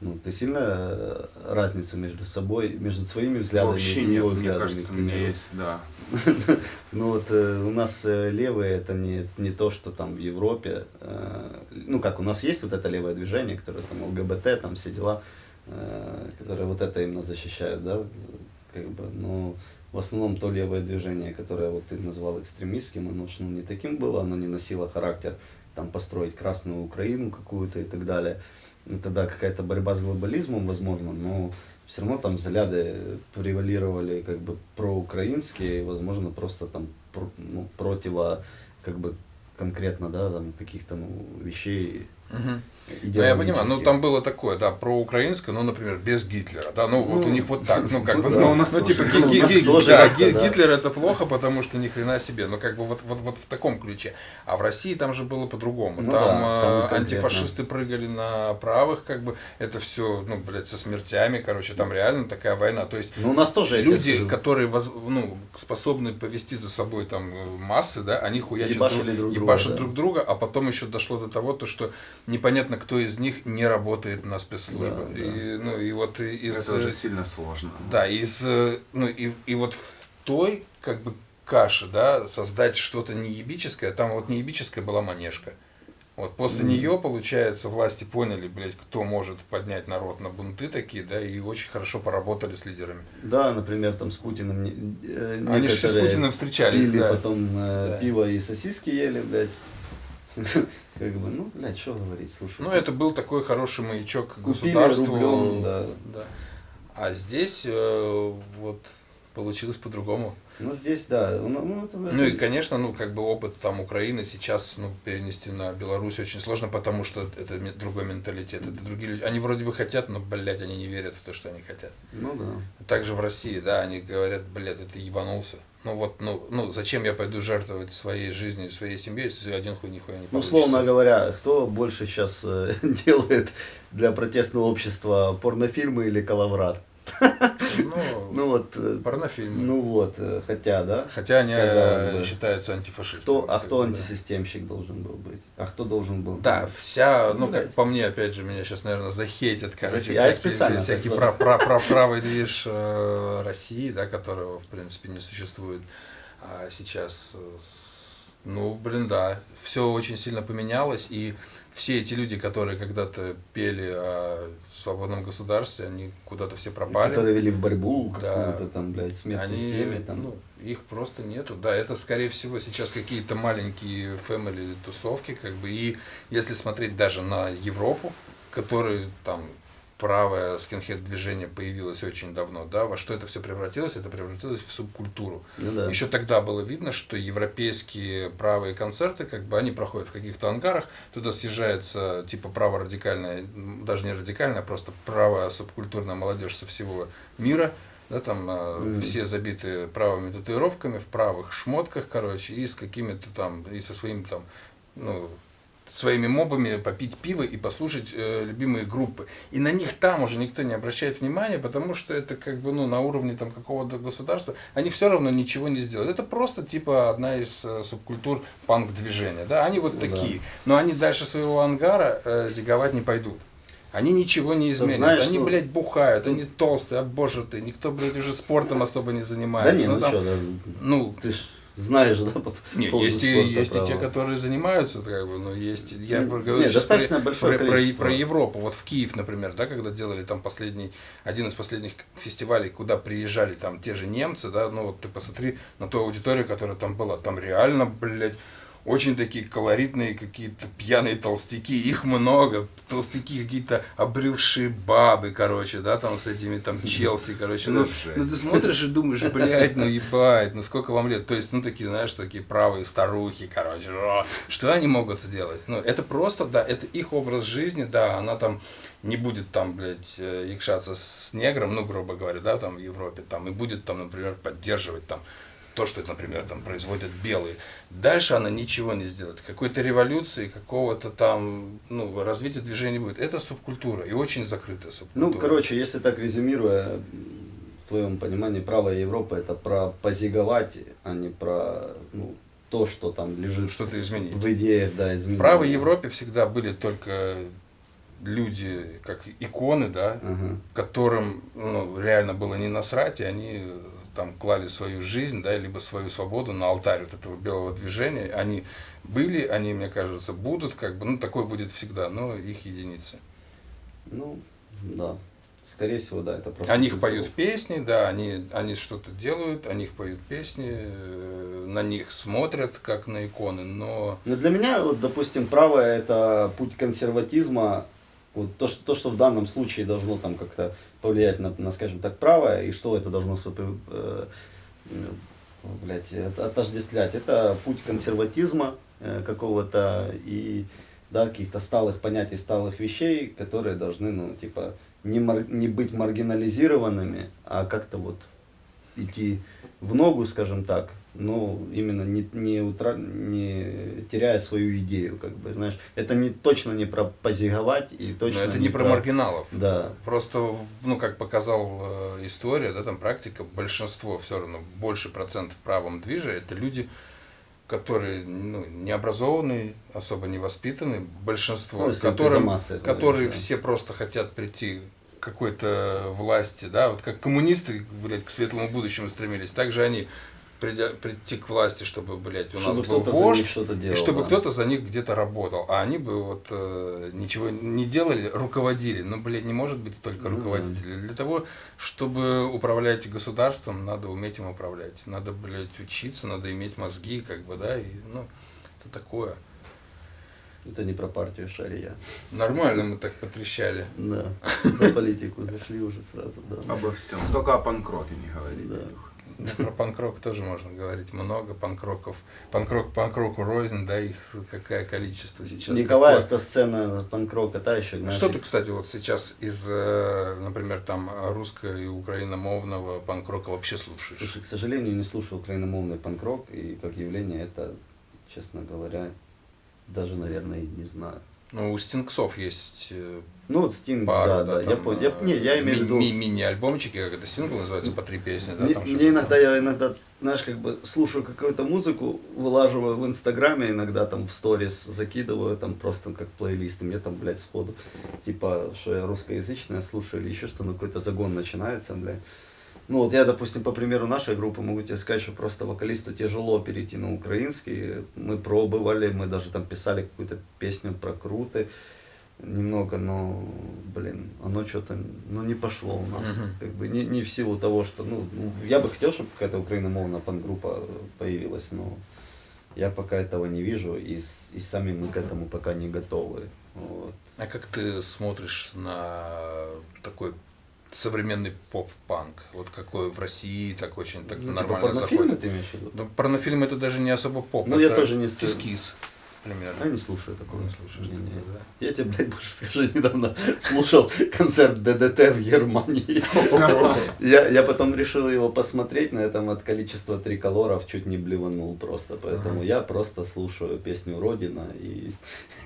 ну, ты сильно э, разницу между собой, между своими взглядами
Вообще
и
нет,
его
мне
взглядами,
кажется, у меня есть, да.
Ну вот э, у нас э, левые это не, не то, что там в Европе. э, ну как, у нас есть вот это левое движение, которое там ЛГБТ, там все дела, которые вот это именно защищают, да, как бы, но в основном то левое движение, которое вот ты назвал экстремистским, оно ну, не таким было, оно не носило характер там построить Красную Украину какую-то и так далее. И тогда какая-то борьба с глобализмом, возможно, но все равно там взгляды превалировали как бы проукраинские, и, возможно, просто там про- ну, противо как бы конкретно, да, там каких-то ну, вещей
Мгм. Ну, я понимаю, ну там было такое, да, проукраинское, ну, например, без Гитлера, да, ну, вот
Ну,
у них вот так, ну, как
ну
бы,
да,
ну, ну, типа,
Ну, у
Ги-
нас
Ги-
тоже
да,
как-то,
Ги-
да.
Гитлер это плохо, потому что ни хрена себе, ну, как бы вот, вот, вот в таком ключе. А в России там же было по-другому,
Ну
там,
да, там
э, антифашисты прыгали на правых, как бы, это все, ну, блядь, со смертями, короче, там реально такая война, то есть
Ну, у нас тоже
люди, которые воз- ну, способны повести за собой там э, массы, да, они хуячат ебашат
да.
друг друга, а потом еще дошло до того, то, что непонятно, кто из них не работает на спецслужбы.
Да, да.
И, ну, и вот из...
Это уже сильно сложно.
Да, из, э, ну, и, и вот в той, как бы, каше, да, создать что-то неебическое, там вот неебическая была манежка. Вот после нее, получается, власти поняли, блядь, кто может поднять народ на бунты такие, да, и очень хорошо поработали с лидерами.
Да, например, там с Путиным э,
Они же с Путиным встречались,
пили
да.
потом э,
Да.
пиво и сосиски ели, блядь. Как бы, ну, блядь, что говорить, слушай.
Ну, это был такой хороший маячок государству.
рублем, да.
Да. А здесь э, вот получилось по-другому.
Ну, здесь, да. Ну, ну, это,
Ну и, конечно, ну, как бы опыт там Украины сейчас ну, перенести на Беларусь очень сложно, потому что это другой менталитет, это другие люди. Они вроде бы хотят, но, блядь, они не верят в то, что они хотят.
Ну, да.
Также в России, да, они говорят, блядь, это ебанулся. Ну вот, ну, ну зачем я пойду жертвовать своей жизнью, своей семьей, если один хуй нихуя не
Ну,
получится.
условно говоря, кто больше сейчас делает для протестного общества порнофильмы или калаврат?
Ну,
Ну вот, э,
порнофильмы.
ну вот, э, хотя, да?
Хотя они э,
бы.
считаются антифашистами.
Кто, а кто
да.
антисистемщик должен был быть? А кто должен был?
Да, вся, ну,
Ну,
как по мне, опять же, меня сейчас, наверное, захейтят, короче,
я
всякие,
специально
всякий
так
про, про, про правый движ э, России, да, которого, в принципе, не существует. А сейчас, ну, блин, да, все очень сильно поменялось, и все эти люди, которые когда-то пели о свободном государстве, они куда-то все пропали.
Которые вели в борьбу
Да.
какую-то там, блядь, смерть
Они,
системе. Там.
ну, их просто нету. Да, это, скорее всего, сейчас какие-то маленькие фэмили тусовки, как бы. И если смотреть даже на Европу, который там правое скинхед движение появилось очень давно, да, во что это все превратилось? Это превратилось в субкультуру.
Ну да.
Еще тогда было видно, что европейские правые концерты, как бы они проходят в каких-то ангарах, туда съезжается типа право-радикальная, даже не радикальная, а просто правая субкультурная молодежь со всего мира, да, там э, все забиты правыми татуировками, в правых шмотках, короче, и с какими-то там, и со своим там, ну, своими мобами попить пиво и послушать э, любимые группы. И на них там уже никто не обращает внимания, потому что это как бы ну, на уровне там, какого-то государства. Они все равно ничего не сделают. Это просто типа одна из э, субкультур панк-движения. Да? Они вот
Ну да.
такие. Но они дальше своего ангара э, зиговать не пойдут. Они ничего не изменят.
знаешь,
они,
ну,
блядь, бухают, они толстые, обожатые. Никто, блядь, уже спортом особо не
Да
занимается.
не, ну
там,
что, да,
ну,
ты ж знаешь, да, по
Не,
поводу
есть, и,
спорта,
есть и те, которые занимаются, как бы, но есть, я
Ну,
говорю
достаточно
про,
большое
про, про-
количество.
про Европу, вот в Киев, например, да, когда делали там последний, один из последних фестивалей, куда приезжали там те же немцы, да, ну вот ты посмотри на ту аудиторию, которая там была, там реально, блядь, очень такие колоритные какие-то пьяные толстяки, их много, толстяки какие-то обрювшие бабы, короче, да, там с этими там Челси, короче, ну, ну ты смотришь и думаешь, блядь, ну ебать, ну сколько вам лет, то есть, ну такие, знаешь, такие правые старухи, короче, что они могут сделать? Ну, это просто, да, это их образ жизни, да, она там не будет там, блядь, э, якшаться с негром, ну, грубо говоря, да, там в Европе, там, и будет там, например, поддерживать там то, что, например, там производят белые. Дальше она ничего не сделает. Какой-то революции, какого-то там, ну, развития движения не будет. Это субкультура и очень закрытая субкультура.
Ну, короче, если так резюмируя, в твоем понимании, правая Европа это про позиговать, а не про ну, то, что там лежит
что-то изменить.
в идеях, да,
В
изменить.
правой Европе всегда были только люди, как иконы, да,
Ага.
которым ну, реально было не насрать, и они там клали свою жизнь, да, либо свою свободу на алтарь вот этого белого движения. Они были, они, мне кажется, будут, как бы, ну, такое будет всегда, но их единицы.
Ну, да. Скорее всего, да, это просто...
О них поют песни, да, они, они что-то делают, о них поют песни, э, на них смотрят, как на иконы, но
Но для меня, вот, допустим, правое это путь консерватизма, вот то, что, то, что в данном случае должно там как-то повлиять на, на, скажем так, правое, и что это должно э, э, блядь, это отождествлять. Это путь консерватизма э, какого-то и да, каких-то сталых понятий, сталых вещей, которые должны, ну, типа, не, мар- не быть маргинализированными, а как-то вот идти в ногу, скажем так, но именно не, не, утра... не теряя свою идею, как бы, знаешь, это не, точно не про позиговать и
но
точно
это не про маргиналов.
Да.
Просто, ну, как показал э, история, да, там практика, большинство все равно, больше процентов в правом движе, это люди, которые ну, не образованные, особо не воспитанные, большинство,
Ну,
которым,
массы
которые
говоришь, да.
все просто хотят прийти к какой-то власти, да, вот как коммунисты, блядь, к светлому будущему стремились, также они придя, прийти к власти, чтобы, блядь, у
Чтобы
нас был вождь,
что-то делал.
и чтобы
да.
кто-то за них где-то работал, а они бы вот э, ничего не делали, руководили. Ну, блядь, не может быть только
Ну да.
руководителей. Для того, чтобы управлять государством, надо уметь им управлять. Надо, блядь, учиться, надо иметь мозги, как бы, да, и, ну, это такое.
Это не про партию Шария.
Нормально мы так потрещали.
Да. За политику зашли уже сразу, да.
Обо всем. Только о панкроке не говори.
Да.
Про панкрок тоже можно говорить много. Панкроков, панкрок панкроку рознь, да, их какое количество сейчас.
Николаев,
какое.
то сцена панк-рока, та еще.
Ну,
знаешь,
Что ты, кстати, вот сейчас из, э, например, там русско- и украиномовного панкрока вообще слушаешь?
Слушай, к сожалению, не слушаю украиномовный панк-рок, и как явление это, честно говоря, даже, наверное, не знаю.
Ну, у Стингсов есть э,
Ну вот Стинг,
пару,
да, да, я
там,
понял. Я, не, я имею в
ми-
виду...
ми- мини-альбомчики, как это сингл называется, по три песни, да?
Мне,
там
мне иногда, я иногда, знаешь, как бы слушаю какую-то музыку, вылаживаю в Инстаграме, иногда там в сторис закидываю, там просто как плейлист, и мне там, блядь, сходу, типа, что я русскоязычное слушаю или еще что, ну какой-то загон начинается, блядь. Ну вот я, допустим, по примеру нашей группы могу тебе сказать, что просто вокалисту тяжело перейти на украинский. Мы пробовали, мы даже там писали какую-то песню про круты немного, но, блин, оно что-то, ну, не пошло у нас.
Мгм.
Как бы не, не в силу того, что, ну, ну, я бы хотел, чтобы какая-то украиномовная пан-группа появилась, но я пока этого не вижу, и, и сами мы к этому пока не готовы. Вот.
А как ты смотришь на такой современный поп-панк? Вот какой в России так очень так
Ну, типа
нормально
порнофильмы
заходит?
ты имеешь в виду?
Ну, порнофильм это даже не особо поп.
Ну, я
это
тоже не
кис-кис, примерно.
Я не слушаю такого.
Не слушаешь
Не,
такого, да?
Я тебе, блядь, больше скажу, недавно слушал концерт ДДТ в Германии. Я, я потом решил его посмотреть, на этом от количества триколоров чуть не блеванул просто. Поэтому
Ага.
я просто слушаю песню Родина и,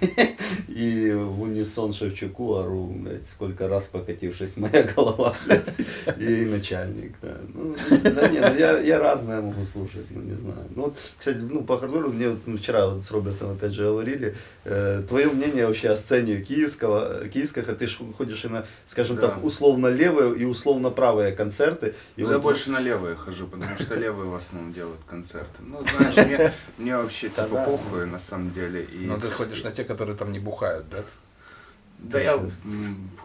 и в унисон Шевчуку ору, блядь, сколько раз покатившись моя голова, блядь, и начальник. Ну, да не, ну я, я разное могу слушать, ну не знаю. Ну вот, кстати, ну по хардкору мне вот, ну, вчера вот с Робертом опять же говорили. Э, твое мнение вообще о сцене киевского, киевского, ты ж ходишь и на, скажем
Да.
так, условно левые и условно правые концерты. И
Ну, я больше на левые хожу, потому что левые в основном делают концерты. Ну, знаешь, мне, мне вообще типа похуй на самом деле. И...
Но Ну, ты ходишь на те, которые там не бухают, да?
Да я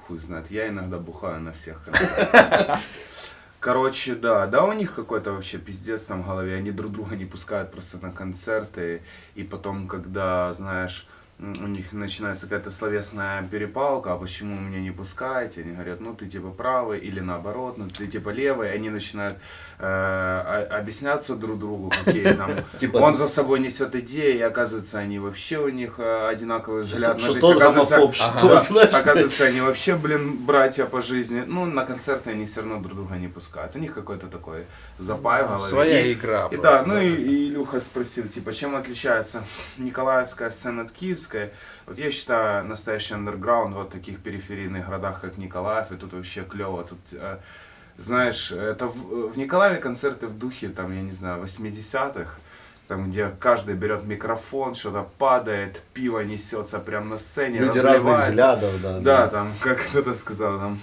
хуй знает, я иногда бухаю на всех концертах. Короче, да, да у них какой-то вообще пиздец там в голове, они друг друга не пускают просто на концерты, и потом, когда, знаешь, у них начинается какая-то словесная перепалка, а почему меня не пускаете, они говорят, ну ты типа правый, или наоборот, ну ты типа левый, они начинают э, объясняться друг другу, какие там,
Типа-
он за собой несет идеи, и оказывается, они вообще у них э, одинаковый взгляд на жизнь, оказывается, они вообще, блин, братья по жизни. Ну, на концерты они все равно друг друга не пускают. У них какой-то такой запай в голове.
Своя игра
И да, ну и, Илюха спросил, типа, чем отличается Николаевская сцена от Киевской. Вот я считаю, настоящий андерграунд вот в таких периферийных городах, как Николаев, и тут вообще клево. Тут, э, знаешь, это в, в Николаеве концерты в духе, там, я не знаю, 80-х, там, где каждый берет микрофон, что-то падает, пиво несется прямо на сцене,
люди разных взглядов, да.
Да, там, как кто-то сказал, там,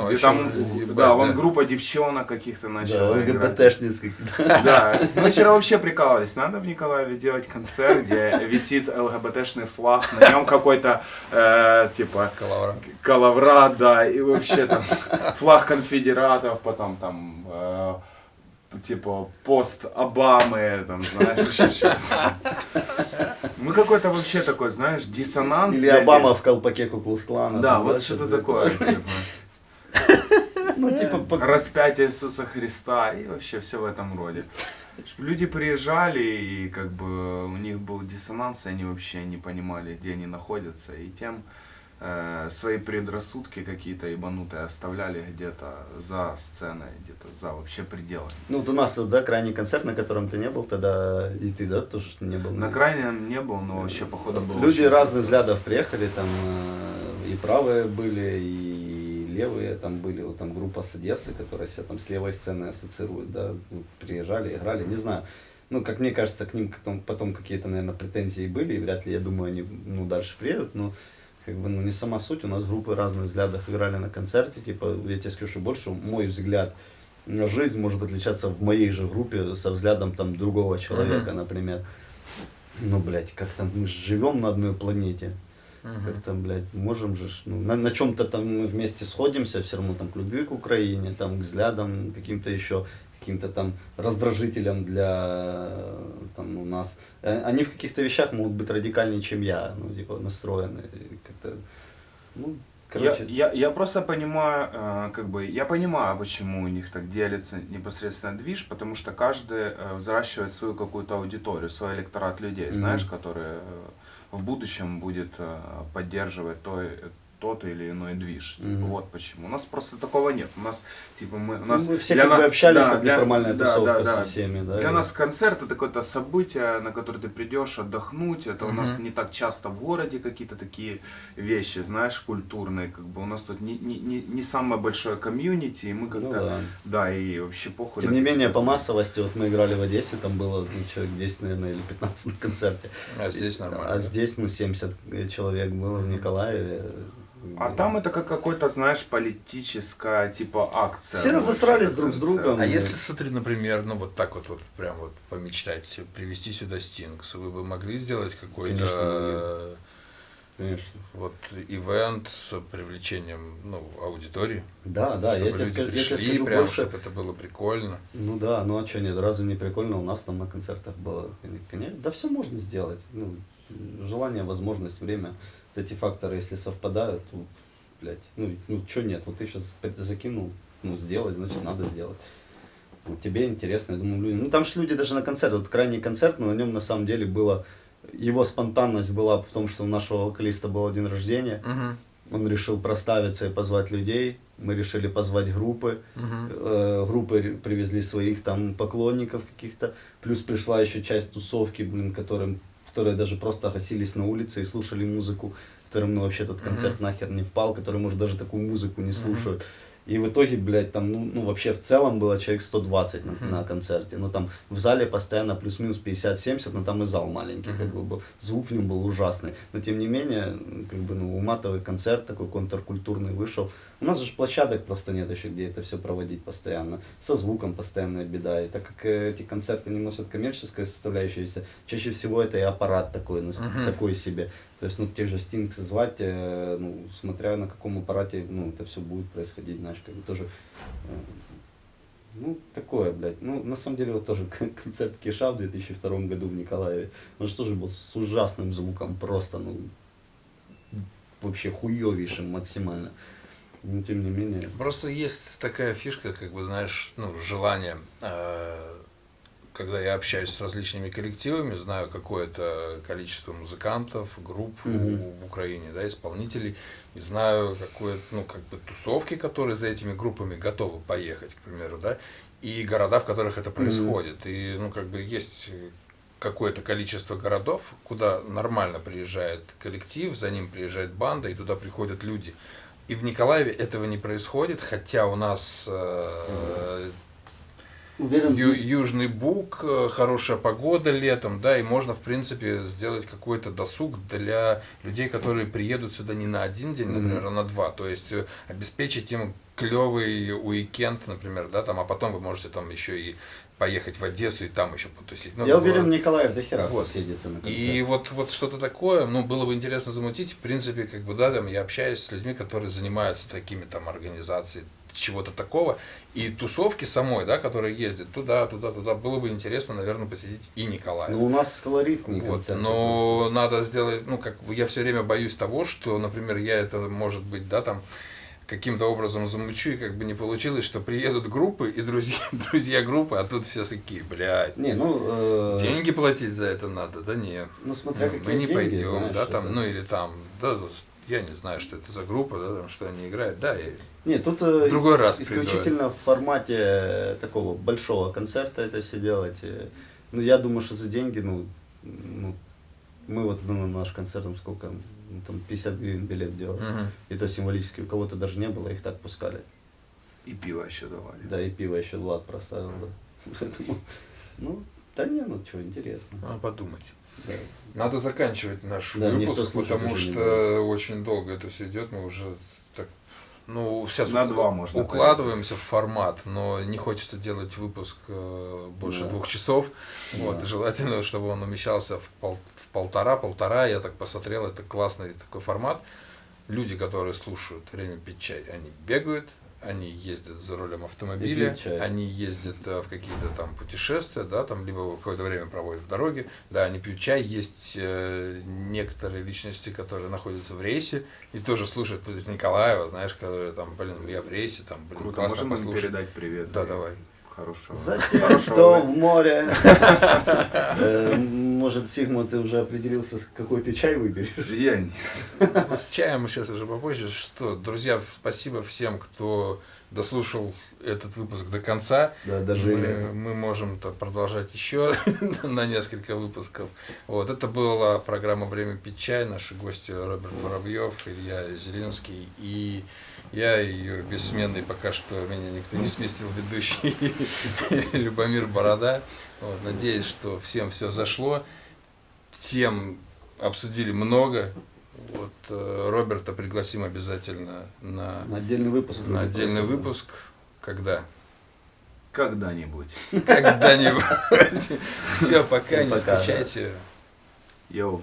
Там
где там,
ебать,
да, вон группа девчонок каких-то
Да,
начала играть.
ЛГБТшниц
Да, мы вчера вообще прикалывались, надо в Николаеве делать концерт, где висит ЛГБТшный флаг, на нем какой-то, э, типа,
Калавра.
Калаврат, да, и вообще там флаг конфедератов, потом там, э, типа, пост Обамы, там, знаешь. Ну, какой-то вообще такой, знаешь, диссонанс.
Или Обама в колпаке Куклус-клана.
Да, вот что-то такое, типа.
Ну, типа, по-
распятие Иисуса Христа и вообще все в этом роде. Люди приезжали, и как бы у них был диссонанс, и они вообще не понимали, где они находятся, и тем э, свои предрассудки какие-то ебанутые оставляли где-то за сценой, где-то за вообще пределами.
ну, вот у нас, да, крайний концерт, на котором ты не был тогда, и ты, да, тоже не был.
На крайнем не был, но вообще походу был
Люди
очень-
разных взглядов приехали, там э, и правые были, и левые там были, вот там группа с Одессы, которая себя там с левой сценой ассоциирует, да, ну, приезжали, играли, не знаю. Ну, как мне кажется, к ним потом, потом какие-то, наверное, претензии были, и вряд ли, я думаю, они, ну, дальше приедут, но как бы, ну, не сама суть, у нас группы разных взглядов играли на концерте, типа, я тебе скажу, что больше мой взгляд на жизнь может отличаться в моей же группе со взглядом там другого человека, например. Ну, блядь, как там мы живем на одной планете. Как там, блядь, можем же, ну, на, на чем-то там мы вместе сходимся, все равно там к любви к Украине, там к взглядам каким-то еще, каким-то там раздражителям для там у нас. Э, Они в каких-то вещах могут быть радикальнее, чем я, ну, типа, настроены. Как-то, ну, короче,
Я, я, я просто понимаю, э, как бы, я понимаю, почему у них так делится непосредственно движ, потому что каждый э, взращивает свою какую-то аудиторию, свой электорат людей,
Мгм.
знаешь, которые в будущем будет э, поддерживать той, тот или иной движ. Типа,
Мгм.
Вот почему. У нас просто такого нет. У нас, типа, мы, у нас
мы все как бы
на-
общались,
да,
как
для-
неформальная
да,
тусовка
да,
со
да.
всеми, да.
Для
и-
нас концерт это какое-то событие, на которое ты придешь отдохнуть. Это у нас не так часто в городе какие-то такие вещи, знаешь, культурные. Как бы у нас тут не, не, не, не самое большое комьюнити, и мы как-то.
Ну да.
да. и вообще похуй.
Тем не менее, по массовости, вот мы играли в Одессе, там было ну, человек 10, наверное, или 15 на концерте.
А здесь нормально.
А здесь, ну, 70 человек было в Николаеве.
А там это как какой-то, знаешь, политическая типа акция.
Все разосрались друг с другом.
А если, смотри, например, ну вот так вот, вот прям вот помечтать, привести сюда Стингс, вы бы могли сделать какой-то
Конечно,
э,
Конечно.
вот ивент с привлечением ну, аудитории?
Да, да,
чтобы
я тебе скажу, я тебе
пришли,
скажу
прям,
больше.
чтобы это было прикольно.
Ну да, ну а что, нет, разве не прикольно? У нас там на концертах было, конечно, да все можно сделать. Ну, желание, возможность, время. Эти факторы, если совпадают, то, блядь, ну, ну что нет, вот ты сейчас закинул, ну, сделать, значит, надо сделать. Вот тебе интересно, я думаю, люди, ну там же люди даже на концерт, вот крайний концерт, но на нем на самом деле было, его спонтанность была в том, что у нашего вокалиста был день рождения,
Мгм.
он решил проставиться и позвать людей, мы решили позвать группы, Э, группы привезли своих там поклонников каких-то, плюс пришла еще часть тусовки, блин, которым, которые даже просто гасились на улице и слушали музыку, которым ну, вообще этот концерт нахер не впал, которые, может, даже такую музыку не слушают. И в итоге, блядь, там, ну, ну вообще в целом было человек 120 на,
Мгм.
на концерте. Ну там в зале постоянно плюс-минус 50-70, но там и зал маленький, как
Мгм.
бы был. Звук в нем был ужасный. Но тем не менее, как бы, ну, уматовый концерт такой контркультурный вышел. У нас же площадок просто нет еще, где это все проводить постоянно. Со звуком постоянная беда. И так как э, эти концерты не носят коммерческая составляющаяся, чаще всего это и аппарат такой, ну,
Мгм.
такой себе. То есть, ну, тех же Стинкс звать, э, ну, смотря на каком аппарате, ну, это все будет происходить, знаешь, как бы тоже, э, ну, такое, блядь. Ну, на самом деле, вот тоже кон- концерт Киша в 2002 году в Николаеве, он же тоже был с ужасным звуком, просто, ну, вообще хуевейшим максимально. Но, тем не менее,
Просто есть такая фишка, как бы, знаешь, ну, желание, э, когда я общаюсь с различными коллективами, знаю какое-то количество музыкантов, групп у-
Мгм.
в Украине, да, исполнителей, и знаю какое ну, как бы тусовки, которые за этими группами готовы поехать, к примеру, да, и города, в которых это происходит. И, ну, как бы есть какое-то количество городов, куда нормально приезжает коллектив, за ним приезжает банда, и туда приходят люди. И в Николаеве этого не происходит, хотя у нас э,
уверен,
Ю- Южный Буг, э, хорошая погода летом, да, и можно, в принципе, сделать какой-то досуг для людей, которые приедут сюда не на один день, например, а на два. То есть э, обеспечить им клевый уикенд, например, да, там, а потом вы можете там еще и поехать в Одессу и там еще потусить. Ну,
я
в-
уверен, Николаев до хера
Вот.
съедется на концерт.
и вот, вот что-то такое, ну, было бы интересно замутить. В принципе, как бы, да, там, я общаюсь с людьми, которые занимаются такими там организацией чего-то такого. И тусовки самой, да, которые ездят туда, туда, туда, было бы интересно, наверное, посетить и Николаев.
Ну, у нас колоритный
Вот,
концерт.
но надо сделать, ну, как я все время боюсь того, что, например, я это, может быть, да, там, каким-то образом замучу, и как бы не получилось, что приедут группы и друзья, друзья группы, а тут все такие, блядь,
Не, ну... э,
деньги платить за это надо, да не.
Ну, смотря
Ну,
какие
мы не
деньги,
пойдем,
знаешь,
да, там,
это-
ну или там, да, я не знаю, что это за группа, да, там, что они играют, да, и
Не, тут э,
В другой
ис-
раз приду.
исключительно в формате такого большого концерта это все делать. э. Ну, я думаю, что за деньги, ну, ну мы вот ну, на наш концерт, там сколько, ну, там 50 гривен билет делали.
Мгм.
И то символически, у кого-то даже не было, их так пускали.
И пиво еще давали.
Да, и пиво еще Влад проставил, да. Поэтому, ну, да не, ну что, интересно.
надо подумать.
Да.
Надо заканчивать наш
Да,
выпуск, потому что очень долго это все идет, мы уже ну, сейчас
На два можно
укладываемся в формат, но не хочется делать выпуск э, больше
Да.
двух часов. Вот,
Да.
и желательно, чтобы он умещался в, пол- в полтора-полтора. Я так посмотрел, это классный такой формат. Люди, которые слушают время пить чай, они бегают, они ездят за рулем автомобиля, они ездят э, в какие-то там путешествия, да, там либо какое-то время проводят в дороге, да, они пьют чай, есть э, некоторые личности, которые находятся в рейсе и тоже слушают из Николаева, знаешь, которые там, блин, я в рейсе, там, блин,
Круто,
классно
можем
послушать.
передать привет?
Да,
И
давай.
Хорошего.
За тех,
хорошего
кто в море. Э, Может, Сигма, ты уже определился, какой ты чай выберешь?
Я не-
Ну, С чаем мы сейчас уже попозже. Что, друзья, спасибо всем, кто дослушал этот выпуск до конца.
Да,
Мы,
дожили.
мы можем -то продолжать еще на несколько выпусков. Вот, это была программа «Время пить чай». Наши гости Роберт Воробьев, Илья Зеленский и я, ее бессменный, пока что меня никто не сместил, ведущий Любомир Борода. Вот, надеюсь, что всем все зашло. Тем обсудили много. Вот, э, Роберта пригласим обязательно на,
На отдельный выпуск.
на отдельный выпуск. Когда?
Когда-нибудь.
Когда-нибудь. Все, пока, не скучайте.
Йоу.